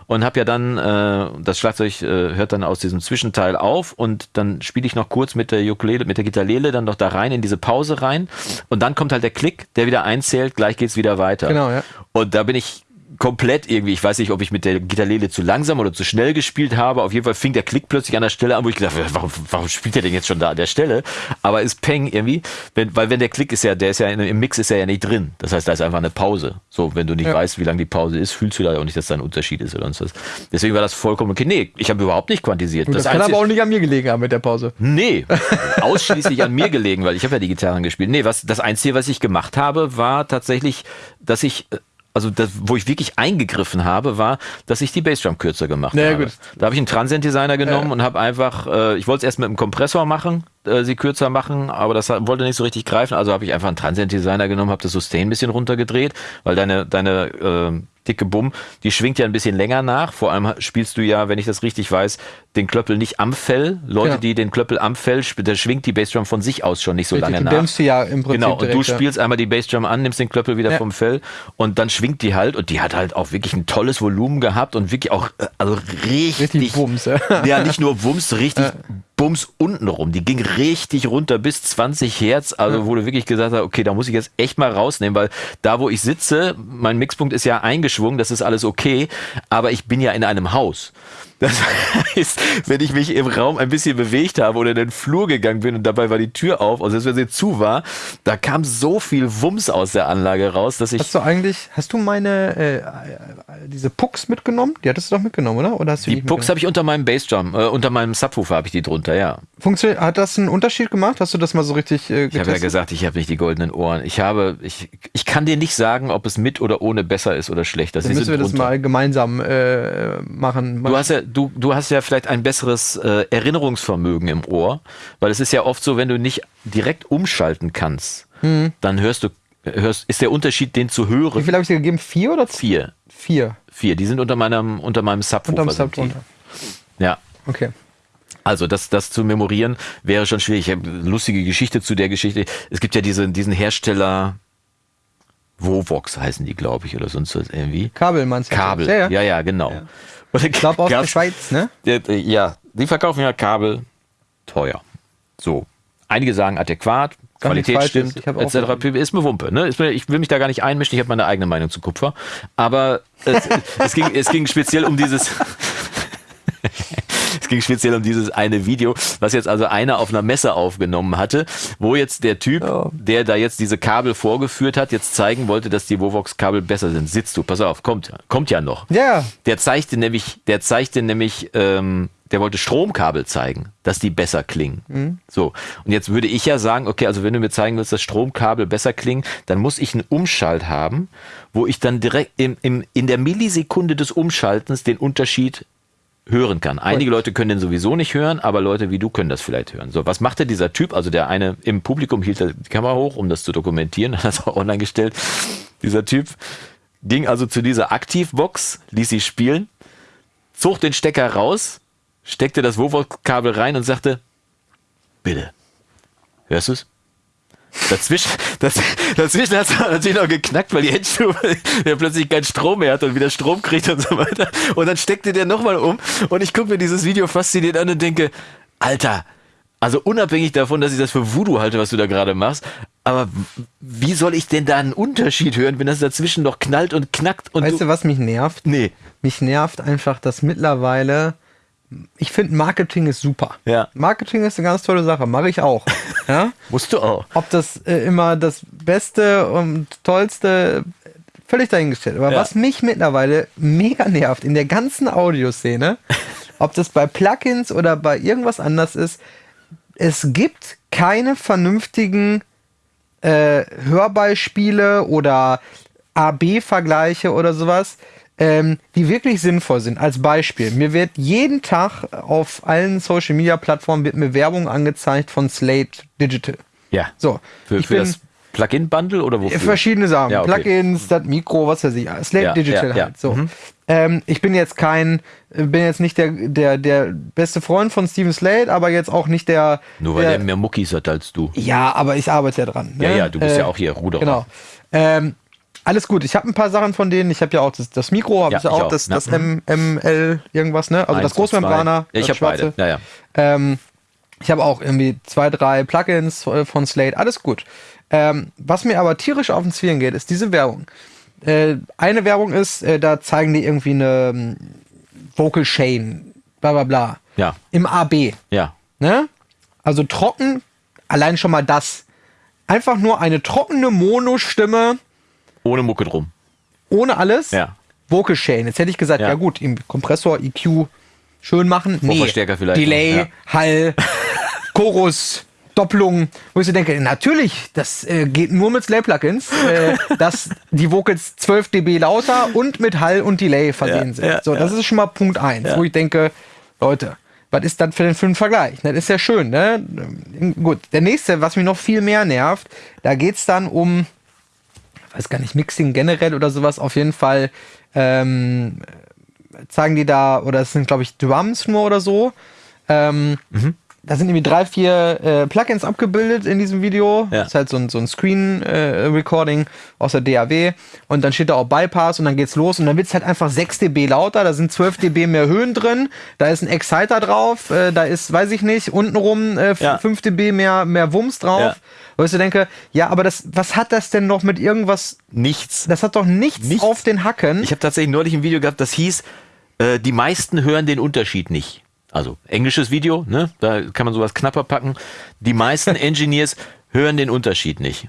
und habe ja dann, äh, das Schlagzeug äh, hört dann aus diesem Zwischenteil auf und dann spiele ich noch kurz mit der Ukulele, mit der Gitarrele dann noch da rein in diese Pause rein und dann kommt halt der Klick, der wieder einzählt, gleich geht's wieder weiter. Genau, ja. Und da bin ich komplett irgendwie, ich weiß nicht, ob ich mit der Gitarrele zu langsam oder zu schnell gespielt habe. Auf jeden Fall fing der Klick plötzlich an der Stelle an, wo ich gedacht habe, warum, warum spielt der denn jetzt schon da an der Stelle? Aber ist Peng irgendwie, wenn, weil wenn der Klick ist ja, der ist ja im Mix ist er ja nicht drin. Das heißt, da ist einfach eine Pause. So, wenn du nicht Ja. weißt, wie lange die Pause ist, fühlst du da auch nicht, dass da ein Unterschied ist oder sonst was. Deswegen war das vollkommen okay. Nee, ich habe überhaupt nicht quantisiert. Das, kann Einzige- aber auch nicht an mir gelegen haben mit der Pause. Nee, *laughs* ausschließlich an mir gelegen, weil ich habe ja die Gitarren gespielt. Nee, was, das Einzige, was ich gemacht habe, war tatsächlich, dass ich, also das, wo ich wirklich eingegriffen habe, war, dass ich die Bassdrum kürzer gemacht Na ja, habe. gut. Da habe ich einen Transient-Designer genommen Ja. und habe einfach, äh, ich wollte es erst mit einem Kompressor machen, äh, sie kürzer machen, aber das hat- wollte nicht so richtig greifen, also habe ich einfach einen Transient-Designer genommen, habe das Sustain ein bisschen runtergedreht, weil deine, deine äh, dicke Bumm, die schwingt ja ein bisschen länger nach. Vor allem spielst du ja, wenn ich das richtig weiß, den Klöppel nicht am Fell. Leute, Ja. die den Klöppel am Fell da schwingt die Bassdrum von sich aus schon nicht so lange du nach. dämpfst sie ja im Prinzip Genau, und du ja. spielst einmal die Bassdrum an, nimmst den Klöppel wieder Ja. vom Fell und dann schwingt die halt und die hat halt auch wirklich ein tolles Volumen gehabt und wirklich auch, äh, also richtig, Richtig Bums, ja. *laughs* ja, nicht nur Wumms, richtig Bums unten rum. Die ging richtig runter bis 20 Hertz, also wo du wirklich gesagt hast, okay, da muss ich jetzt echt mal rausnehmen, weil da, wo ich sitze, mein Mixpunkt ist ja eingeschwungen, das ist alles okay, aber ich bin ja in einem Haus. Das *laughs* heißt, wenn ich mich im Raum ein bisschen bewegt habe oder in den Flur gegangen bin und dabei war die Tür auf, also selbst wenn sie zu war, da kam so viel Wumms aus der Anlage raus, dass ich Hast du eigentlich, hast du meine, äh, diese Pucks mitgenommen? Die hattest du doch mitgenommen, oder? Oder hast du die nicht Pucks habe ich unter meinem Bassdrum, äh, unter meinem Subwoofer habe ich die drunter, ja. Funktioniert, hat das einen Unterschied gemacht? Hast du das mal so richtig äh, Ich habe ja gesagt, ich habe nicht die goldenen Ohren. Ich habe, ich, ich kann dir nicht sagen, ob es mit oder ohne besser ist oder schlechter. Dann müssen wir sind das mal gemeinsam äh, machen. Du hast ja, du, du hast ja vielleicht ein besseres äh, Erinnerungsvermögen im Ohr, weil es ist ja oft so, wenn du nicht direkt umschalten kannst, Hm. dann hörst du, hörst, ist der Unterschied, den zu Wie hören. viel habe ich dir gegeben? Vier oder zwei? Vier, Vier. vier. Die sind unter meinem, unter meinem Subwoofer. Unterm sind Sub die. drunter. Ja. Okay. Also das, das zu memorieren wäre schon schwierig. Ich habe eine lustige Geschichte zu der Geschichte. Es gibt ja diese, diesen Hersteller, Vovox heißen die, glaube ich, oder sonst was irgendwie. Kabel meinst du? Kabel, ja, ja, ja genau. Ja. Und ich glaube aus der Schweiz, ne? Ja, die verkaufen ja Kabel teuer. So. Einige sagen adäquat, Gar Qualität stimmt, etc. Ist mir Wumpe. Ne? ich will mich da gar nicht einmischen, ich habe meine eigene Meinung zu Kupfer. Aber es, *laughs* es, ging, es ging speziell um dieses *laughs* es ging speziell um dieses eine Video, was jetzt also einer auf einer Messe aufgenommen hatte, wo jetzt der Typ, ja. der da jetzt diese Kabel vorgeführt hat, jetzt zeigen wollte, dass die Vovox-Kabel besser sind. Sitzt du, pass auf, kommt, kommt ja noch. Ja. Der zeigte nämlich, der zeigte nämlich, ähm, der wollte Stromkabel zeigen, dass die besser klingen. Mhm. So. Und jetzt würde ich ja sagen, okay, also wenn du mir zeigen willst, dass Stromkabel besser klingen, dann muss ich einen Umschalt haben, wo ich dann direkt im, im, in der Millisekunde des Umschaltens den Unterschied hören kann. Einige Leute können den sowieso nicht hören, aber Leute wie du können das vielleicht hören. So, was machte dieser Typ? Also der eine im Publikum hielt die Kamera hoch, um das zu dokumentieren, *laughs* hat das auch online gestellt. Dieser Typ ging also zu dieser Aktivbox, ließ sie spielen, zog den Stecker raus, steckte das Wovox-Kabel rein und sagte, bitte, hörst du es? Dazwischen, das, dazwischen hat es natürlich noch geknackt, weil die Endstufe der plötzlich keinen Strom mehr hat und wieder Strom kriegt und so weiter. Und dann steckte der nochmal um und ich gucke mir dieses Video fasziniert an und denke, Alter, also unabhängig davon, dass ich das für Voodoo halte, was du da gerade machst, aber wie soll ich denn da einen Unterschied hören, wenn das dazwischen noch knallt und knackt? Und weißt du, was mich nervt? Nee. Mich nervt einfach, dass mittlerweile ich finde, Marketing ist super. Ja. Marketing ist eine ganz tolle Sache, mache ich auch. *laughs* Ja? Musst du auch. Ob das äh, immer das Beste und Tollste, völlig dahingestellt. Aber ja. was mich mittlerweile mega nervt in der ganzen Audioszene, *laughs* ob das bei Plugins oder bei irgendwas anders ist, es gibt keine vernünftigen äh, Hörbeispiele oder AB-Vergleiche oder sowas, ähm, die wirklich sinnvoll sind. Als Beispiel, mir wird jeden Tag auf allen Social Media Plattformen wird mir Werbung angezeigt von Slate Digital. Ja. So. Für, für das Plugin-Bundle oder wofür? Verschiedene Sachen. Ja, okay. Plugins, das Mikro, was weiß ich. Slate ja, Digital ja, halt. So. Mhm. Ähm, ich bin jetzt kein, bin jetzt nicht der, der, der beste Freund von Steven Slate, aber jetzt auch nicht der. Nur weil der, der mehr Muckis hat als du. Ja, aber ich arbeite ja dran. Ne? Ja, ja, du bist äh, ja auch hier Ruderer. Genau. Ähm, alles gut. Ich habe ein paar Sachen von denen. Ich habe ja auch das, das Mikro, habe ja, ich auch, auch, das, das M, ML irgendwas, ne? Also Eins das Großmembraner. Ja, ich habe beide. Ja, ja. Ähm, ich habe auch irgendwie zwei, drei Plugins von Slate. Alles gut. Ähm, was mir aber tierisch auf den Zwirn geht, ist diese Werbung. Äh, eine Werbung ist, äh, da zeigen die irgendwie eine um, ähm, Vocal Chain, bla bla bla. Ja. Im AB. Ja. Ne? Also trocken, allein schon mal das. Einfach nur eine trockene Mono-Stimme ohne Mucke drum. Ohne alles? Ja. Vocal Chain. Jetzt hätte ich gesagt, ja, ja gut, im Kompressor, EQ schön machen. Nee. Vorverstärker vielleicht. Delay, ja. Hall, *laughs* Chorus, Doppelung, wo ich so denke, natürlich, das äh, geht nur mit Slay-Plugins, äh, *laughs* dass die Vocals 12 dB lauter und mit Hall und Delay versehen ja, sind. Ja, so, das ist schon mal Punkt 1, wo ich denke, Leute, was ist das für für ein Vergleich? Das ist ja schön, ne? Gut, der nächste, was mich noch viel mehr nervt, da geht es dann um weiß gar nicht, Mixing generell oder sowas, auf jeden Fall ähm, zeigen die da, oder es sind, glaube ich, Drums nur oder so. Ähm, mhm da sind irgendwie drei, vier äh, Plugins abgebildet in diesem Video. Ja. Das ist halt so ein, so ein Screen-Recording äh, aus der DAW. Und dann steht da auch Bypass und dann geht's los. Und dann wird's halt einfach 6 dB lauter. Da sind 12 dB mehr Höhen drin. Da ist ein Exciter drauf. Äh, da ist, weiß ich nicht, untenrum äh, ja. 5 dB mehr, mehr Wumms drauf. Ja. Wo ich so denke, ja, aber das, was hat das denn noch mit irgendwas? Nichts. Das hat doch nichts, nichts. auf den Hacken. Ich habe tatsächlich neulich ein Video gehabt, das hieß, äh, die meisten hören den Unterschied nicht. Also englisches Video, ne? Da kann man sowas knapper packen. Die meisten *laughs* Engineers hören den Unterschied nicht.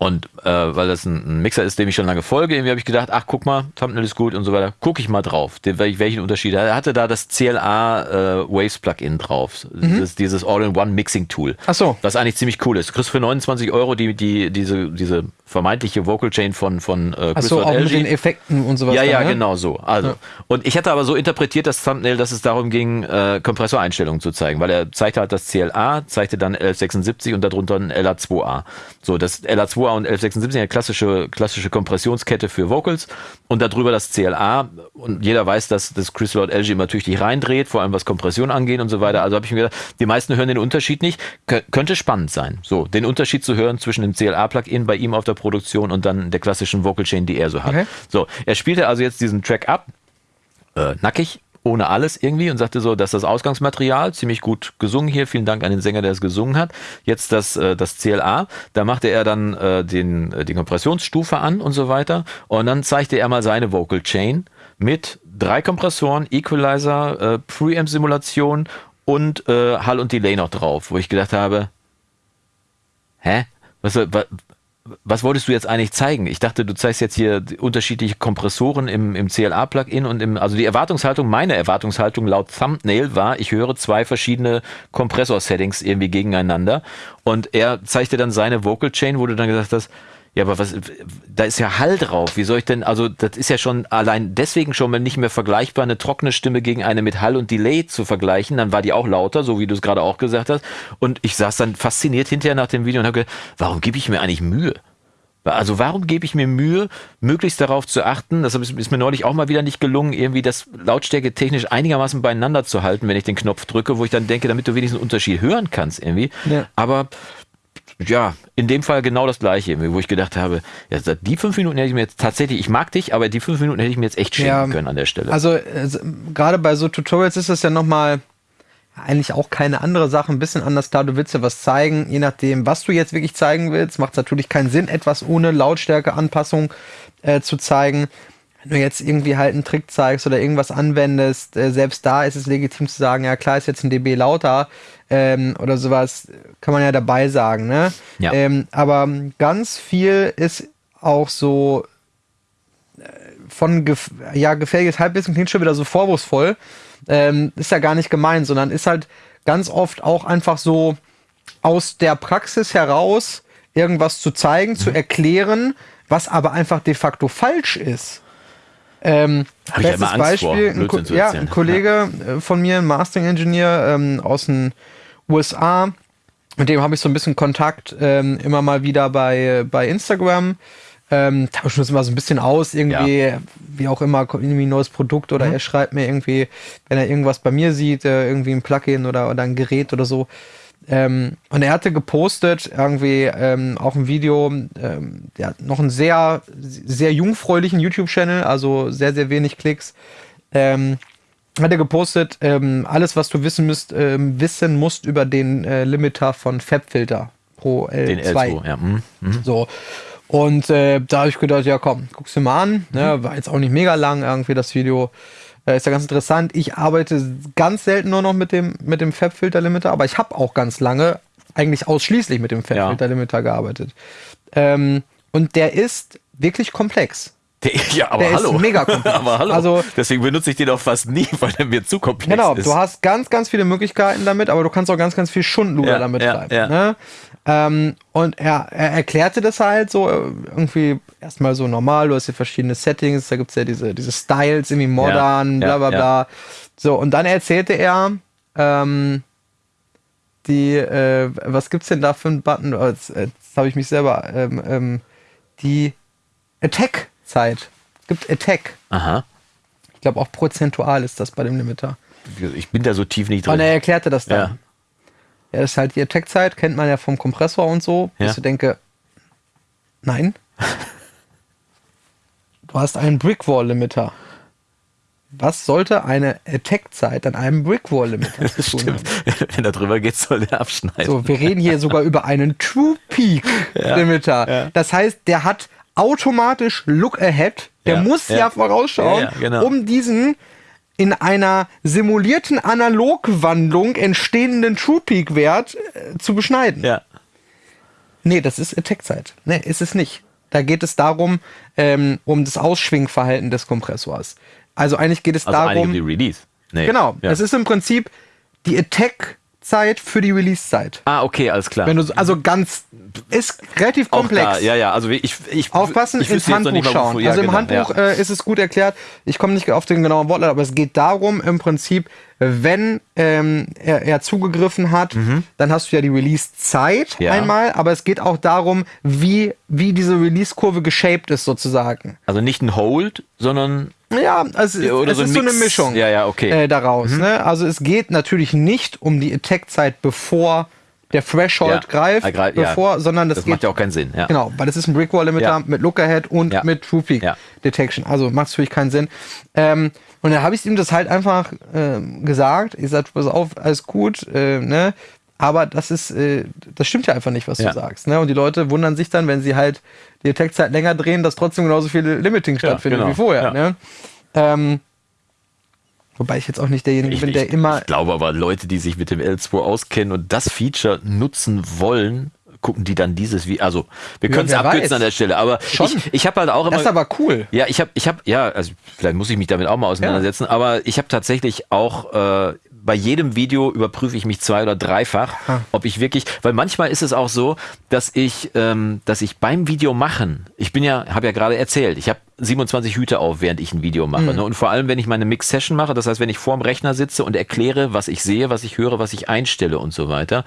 Und äh, weil das ein, ein, Mixer ist, dem ich schon lange folge, irgendwie habe ich gedacht, ach guck mal, Thumbnail ist gut und so weiter. Gucke ich mal drauf, den, welchen Unterschied. Er hatte da das CLA äh, Waves Plugin drauf, mhm. das, dieses All-in-One Mixing Tool. Ach so. Das eigentlich ziemlich cool ist. Du kriegst für 29 Euro die, die, diese, diese vermeintliche Vocal Chain von, von äh, Ach so, auch mit den Effekten und sowas. Ja, ja, ne? genau so. Also. Ja. Und ich hatte aber so interpretiert das Thumbnail, dass es darum ging, äh, Kompressoreinstellungen zu zeigen, weil er zeigte halt das CLA, zeigte dann L76 und darunter ein LA2A. So, das LA2A Wah und 1176, eine klassische, klassische Kompressionskette für Vocals und darüber das CLA und jeder weiß, dass das Chris Lord LG immer tüchtig reindreht, vor allem was Kompression angeht und so weiter. Also habe ich mir gedacht, die meisten hören den Unterschied nicht. Kön könnte spannend sein, so den Unterschied zu hören zwischen dem CLA-Plugin bei ihm auf der Produktion und dann der klassischen Vocal Chain, die er so hat. Okay. So, er spielte also jetzt diesen Track ab, äh, nackig, ohne alles irgendwie und sagte so, dass das Ausgangsmaterial ziemlich gut gesungen hier. Vielen Dank an den Sänger, der es gesungen hat. Jetzt das, äh, das CLA, da machte er dann äh, den, äh, die Kompressionsstufe an und so weiter. Und dann zeigte er mal seine Vocal Chain mit drei Kompressoren, Equalizer, Preamp-Simulation und Hall und Delay noch drauf, wo ich gedacht habe, hä? Was, was, was wolltest du jetzt eigentlich zeigen? Ich dachte, du zeigst jetzt hier unterschiedliche Kompressoren im, im CLA-Plugin und im, also die Erwartungshaltung, meine Erwartungshaltung laut Thumbnail war, ich höre zwei verschiedene Kompressor-Settings irgendwie gegeneinander und er zeigte dann seine Vocal Chain, wo du dann gesagt hast, ja, aber was, da ist ja Hall drauf. Wie soll ich denn, also das ist ja schon allein deswegen schon mal nicht mehr vergleichbar, eine trockene Stimme gegen eine mit Hall und Delay zu vergleichen. Dann war die auch lauter, so wie du es gerade auch gesagt hast. Und ich saß dann fasziniert hinterher nach dem Video und habe gedacht, warum gebe ich mir eigentlich Mühe? Also warum gebe ich mir Mühe, möglichst darauf zu achten, das ist mir neulich auch mal wieder nicht gelungen, irgendwie das Lautstärke technisch einigermaßen beieinander zu halten, wenn ich den Knopf drücke, wo ich dann denke, damit du wenigstens einen Unterschied hören kannst irgendwie. Ja. Aber ja, in dem Fall genau das gleiche, wo ich gedacht habe, ja, die fünf Minuten hätte ich mir jetzt tatsächlich, ich mag dich, aber die fünf Minuten hätte ich mir jetzt echt schenken ja, können an der Stelle. Also, also gerade bei so Tutorials ist das ja nochmal eigentlich auch keine andere Sache, ein bisschen anders. Klar, du willst ja was zeigen, je nachdem, was du jetzt wirklich zeigen willst, macht es natürlich keinen Sinn, etwas ohne Lautstärkeanpassung äh, zu zeigen. Wenn du jetzt irgendwie halt einen Trick zeigst oder irgendwas anwendest, äh, selbst da ist es legitim zu sagen, ja klar ist jetzt ein dB lauter, ähm, oder sowas, kann man ja dabei sagen, ne? Ja. Ähm, aber ganz viel ist auch so äh, von gef ja, gefährliches Halbwissen klingt schon wieder so vorwurfsvoll. Ähm, ist ja gar nicht gemeint, sondern ist halt ganz oft auch einfach so aus der Praxis heraus irgendwas zu zeigen, mhm. zu erklären, was aber einfach de facto falsch ist. Ähm, bestes ja Beispiel, ein, Ko ja, ein Kollege ja. Von mir, ein Mastering Engineer ähm, aus den USA. Mit dem habe ich so ein bisschen Kontakt ähm, immer mal wieder bei, bei Instagram. Ähm, tauschen uns immer so ein bisschen aus, irgendwie, ja. wie auch immer, irgendwie ein neues Produkt oder mhm. er schreibt mir irgendwie, wenn er irgendwas bei mir sieht, äh, irgendwie ein Plugin oder, oder ein Gerät oder so. Ähm, und er hatte gepostet irgendwie ähm, auch ein Video, ähm, der hat noch einen sehr, sehr jungfräulichen YouTube-Channel, also sehr, sehr wenig Klicks. Ähm, hat er gepostet, ähm, alles, was du wissen, müsst, ähm, wissen musst über den äh, Limiter von Fabfilter Pro L2. Den L2 ja. Mhm. Mhm. So. Und äh, da habe ich gedacht, ja komm, guck's dir mal an. Ne? War jetzt auch nicht mega lang irgendwie das Video. Äh, ist ja ganz interessant. Ich arbeite ganz selten nur noch mit dem, mit dem Fabfilter-Limiter, aber ich habe auch ganz lange eigentlich ausschließlich mit dem Fabfilter-Limiter gearbeitet. Ähm, und der ist wirklich komplex. Der, ja, aber der hallo. Ist mega *laughs* komplex. aber hallo. Also, Deswegen benutze ich den auch fast nie, weil er mir zu komplex genau, ist. Genau, du hast ganz, ganz viele Möglichkeiten damit, aber du kannst auch ganz, ganz viel Schundluder ja, damit ja, treiben. Ja. Ne? Ähm, und er, er, erklärte das halt so, irgendwie erstmal so normal, du hast hier verschiedene Settings, da gibt es ja diese, diese Styles, irgendwie modern, bla bla bla. So, und dann erzählte er, ähm, die, äh, was gibt's denn da für einen Button? Oh, jetzt, jetzt habe ich mich selber, ähm, ähm, die Attack Zeit. Es gibt Attack. Aha. Ich glaube auch prozentual ist das bei dem Limiter. Ich bin da so tief nicht drin. Und er erklärte das dann. Ja, ja das ist halt die Attack-Zeit, kennt man ja vom Kompressor und so. Ja. Dass ich denke, nein. du hast einen Brickwall-Limiter. Was sollte eine Attack-Zeit an einem Brickwall-Limiter *laughs* tun haben? Wenn er drüber geht, soll der abschneiden. So, wir reden hier sogar über einen True-Peak-Limiter. Ja, ja. Das heißt, der hat automatisch Look Ahead. Der muss ja, vorausschauen, genau. um diesen in einer simulierten Analogwandlung entstehenden True Peak Wert äh, zu beschneiden. Ja. Nee, das ist Attack-Zeit. Nee, ist es nicht. Da geht es darum, ähm, um das Ausschwingverhalten des Kompressors. Also eigentlich geht es also darum. Die Release. Nee. Genau. Es ist im Prinzip die Attack Echtzeit für die Release-Zeit. Ah, okay, alles klar. Wenn du so- also ganz ist relativ Auch komplex. da, ja, ja, also ich, ich Aufpassen, ich ins wüsste jetzt noch Handbuch nicht mal, schauen. wofür- ja, also im genau, Handbuch ja. äh, ist es gut erklärt. Ich komme nicht auf den genauen Wortlaut, aber es geht darum im Prinzip, wenn ähm, er, er zugegriffen hat, dann hast du ja die Release-Zeit Mhm. Ja. einmal, aber es geht auch darum, wie, wie diese Release-Kurve geshaped ist sozusagen. Also nicht ein Hold, sondern Ja, also Ja, oder es so ist so eine Mix. Mischung Ja, ja, okay. Mhm. äh, daraus. Ne? Also es geht natürlich nicht um die Attack-Zeit, bevor der Threshold Ja, greift, er greift, ja. bevor, sondern das, das geht macht ja auch keinen Sinn. Ja. Genau, weil das ist ein Brickwall-Limiter Ja. mit Lookerhead und Ja. mit True Peak Ja. Detection. Also macht natürlich keinen Sinn. Ähm, und dann habe ich ihm das halt einfach ähm, gesagt. Ich sagte, pass auf, alles gut, äh, ne? Aber das ist, äh, das stimmt ja einfach nicht, was Ja. du sagst. Ne? Und die Leute wundern sich dann, wenn sie halt die Attack-Zeit länger drehen, dass trotzdem genauso viel Limiting stattfindet genau. wie vorher. Ja. Ne? Ähm, wobei ich jetzt auch nicht derjenige Ich, bin, der ich, immer ich glaube aber, Leute, die sich mit dem L2 auskennen und das Feature nutzen wollen, gucken die dann dieses wie also wir Ja, können es abkürzen weiß. an der Stelle, aber Schon. ich, ich habe halt auch immer Das ist aber cool. Ja, ich habe, ich habe, ja, also vielleicht muss ich mich damit auch mal auseinandersetzen, aber ich habe tatsächlich auch äh, bei jedem Video überprüfe ich mich zwei oder dreifach, ob ich wirklich, weil manchmal ist es auch so, dass ich, ähm, dass ich beim Video machen, ich bin ja, habe ja gerade erzählt, ich habe 27 Hüte auf, während ich ein Video mache. Ne? Und vor allem, wenn ich meine Mix-Session mache, das heißt, wenn ich vorm Rechner sitze und erkläre, was ich sehe, was ich höre, was ich einstelle und so weiter,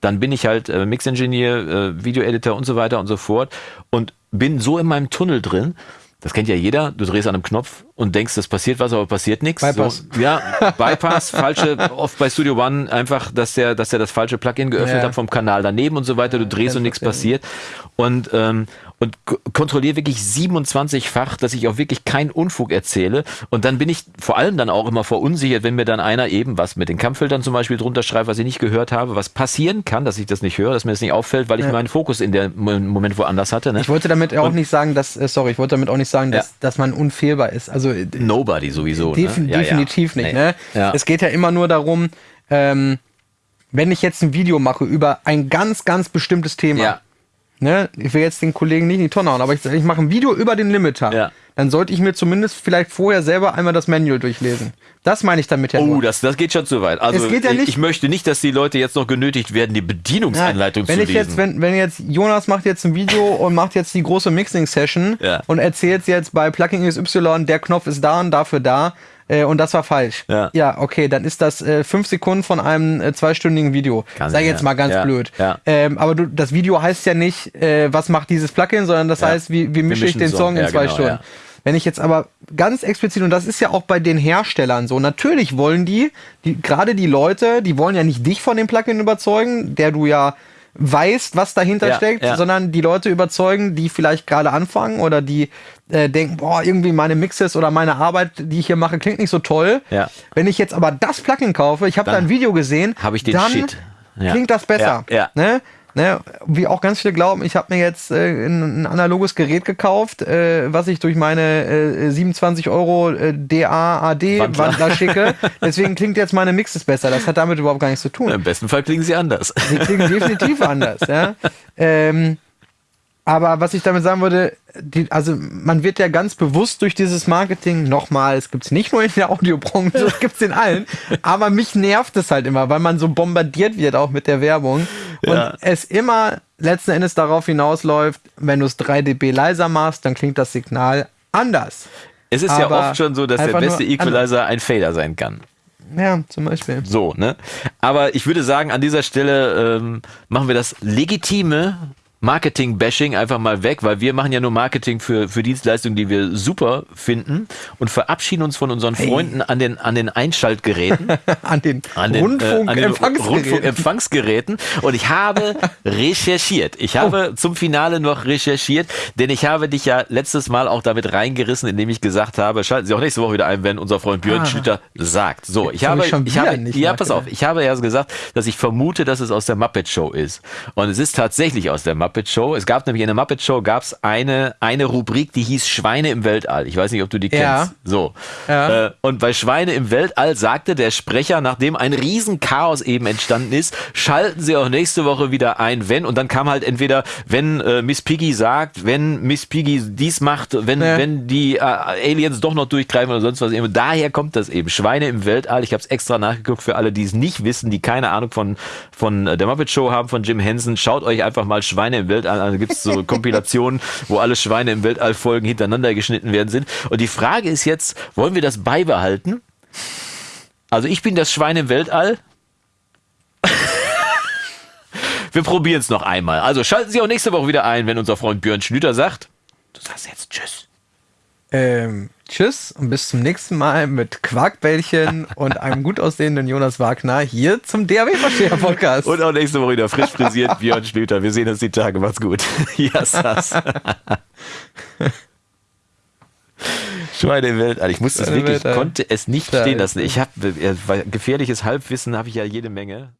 dann bin ich halt äh, Mix-Engineer, äh, Video-Editor und so weiter und so fort und bin so in meinem Tunnel drin, das kennt ja jeder. Du drehst an einem Knopf und denkst, das passiert was, aber passiert nichts. Bypass. So, ja, *laughs* Bypass, falsche, oft bei Studio One einfach, dass der, dass der das falsche Plugin geöffnet Ja. hat vom Kanal daneben und so weiter. Du drehst und nichts passiert. Und, ähm, und kontrolliere wirklich 27-fach, dass ich auch wirklich keinen Unfug erzähle. Und dann bin ich vor allem dann auch immer verunsichert, wenn mir dann einer eben was mit den Kampffiltern zum Beispiel drunter schreibt, was ich nicht gehört habe, was passieren kann, dass ich das nicht höre, dass mir das nicht auffällt, weil ich meinen Fokus in dem Moment woanders hatte. Ne? Ich wollte damit auch nicht sagen, dass, äh, sorry, ich wollte damit auch nicht sagen, dass, Ja. dass man unfehlbar ist. Also äh, Nobody sowieso. defin ne? Ja, ja. definitiv nicht. Nee. Ne? Ja. Es geht ja immer nur darum, ähm, wenn ich jetzt ein Video mache über ein ganz, ganz bestimmtes Thema. Ne? ich will jetzt den Kollegen nicht in die Tonne hauen, aber ich, ich mache ein Video über den Limiter, Ja. dann sollte ich mir zumindest vielleicht vorher selber einmal das Manual durchlesen. Das meine ich damit ja Oh, nur. das, das geht schon zu weit. Also Es geht ja ich- nicht- ich möchte nicht, dass die Leute jetzt noch genötigt werden, die Ja, Bedienungsanleitung wenn zu ich lesen. jetzt, wenn, wenn jetzt Jonas macht jetzt ein Video *laughs* und macht jetzt die große Mixing-Session Ja. und erzählt jetzt bei Plugin XY, der Knopf ist da und dafür da äh, und das war falsch. Ja. okay, dann ist das äh, fünf Sekunden von einem äh, zweistündigen Video. Kann Sag sein, jetzt ja. mal ganz Ja, blöd. ja. Ähm, aber du, das Video heißt ja nicht, äh, was macht dieses Plugin, sondern das Ja. heißt, wie, wie mische ich den Song. Song in Ja, zwei genau, Stunden. ja. Wenn ich jetzt aber ganz explizit, und das ist ja auch bei den Herstellern so, natürlich wollen die, die gerade die Leute, die wollen ja nicht dich von dem Plugin überzeugen, der du ja weißt, was dahinter Ja, steckt, ja. sondern die Leute überzeugen, die vielleicht gerade anfangen oder die äh, denken, boah, irgendwie meine Mixes oder meine Arbeit, die ich hier mache, klingt nicht so toll. Ja. Wenn ich jetzt aber das Plugin kaufe, ich habe da ein Video gesehen, hab ich den dann Shit. Klingt das besser. Ne? Ne? Wie auch ganz viele glauben, ich habe mir jetzt äh, ein, ein analoges Gerät gekauft, äh, was ich durch meine äh, 27 Euro äh, DA-AD-Wandler Wandler. schicke. Deswegen klingt jetzt meine Mixes besser. Das hat damit überhaupt gar nichts zu tun. Im besten Fall klingen sie anders. Die klingen definitiv anders, ja. Ähm, aber was ich damit sagen würde, die, also man wird ja ganz bewusst durch dieses Marketing, nochmal, es gibt es nicht nur in der Audiobranche, es gibt es in allen, aber mich nervt es halt immer, weil man so bombardiert wird auch mit der Werbung Ja. und es immer letzten Endes darauf hinausläuft, wenn du es 3 dB leiser machst, dann klingt das Signal anders. Es ist Aber ja oft schon so, dass der beste Equalizer ein Fader sein kann. Ja, zum Beispiel. So, ne? Aber ich würde sagen, an dieser Stelle ähm, machen wir das legitime Marketing-Bashing einfach mal weg, weil wir machen ja nur Marketing für, für Dienstleistungen, die wir super finden und verabschieden uns von unseren Freunden an den, an den Einschaltgeräten. *laughs* An den an den, äh, an den Rundfunkempfangsgeräten. Und ich habe recherchiert. Ich habe Oh. zum Finale noch recherchiert, denn ich habe dich ja letztes Mal auch damit reingerissen, indem ich gesagt habe, schalten Sie auch nächste Woche wieder ein, wenn unser Freund Björn Ah. Schlitter sagt. So, ich Jetzt habe, ich ich habe, ja, pass auf, ich habe ja gesagt, dass ich vermute, dass es aus der Muppet Show ist. Und es ist tatsächlich aus der Muppet Muppet Show. Es gab nämlich in der Muppet Show gab es eine, eine Rubrik, die hieß Schweine im Weltall. Ich weiß nicht, ob du die kennst. Ja. So. Ja. Äh, und bei Schweine im Weltall sagte der Sprecher, nachdem ein Riesenchaos eben entstanden ist, schalten sie auch nächste Woche wieder ein, wenn. Und dann kam halt entweder, wenn äh, Miss Piggy sagt, wenn Miss Piggy dies macht, wenn, Ja. wenn die äh, Aliens doch noch durchgreifen oder sonst was. Eben. Daher kommt das eben. Schweine im Weltall. Ich habe es extra nachgeguckt für alle, die es nicht wissen, die keine Ahnung von, von äh, der Muppet Show haben, von Jim Henson. Schaut euch einfach mal Schweine im Weltall an. Da gibt es so *laughs* Kompilationen, wo alle Schweine im Weltall Folgen hintereinander geschnitten werden sind. Und die Frage ist jetzt, wollen wir das beibehalten? Also ich bin das Schwein im Weltall. *laughs* Wir probieren es noch einmal. Also schalten Sie auch nächste Woche wieder ein, wenn unser Freund Björn Schlüter sagt. Du sagst jetzt Tschüss. Ähm, tschüss und bis zum nächsten Mal mit Quarkbällchen *laughs* und einem gut aussehenden Jonas Wagner hier zum DAW-Versteher-Podcast. Und auch nächste Woche wieder frisch frisiert Björn Schlüter. Wir sehen uns die Tage. Macht's gut. *laughs* Ja, sass. Schweine im Weltall. Ich musste es wirklich, Weltall. konnte es nicht stehen lassen. Ich habe gefährliches Halbwissen habe ich ja jede Menge.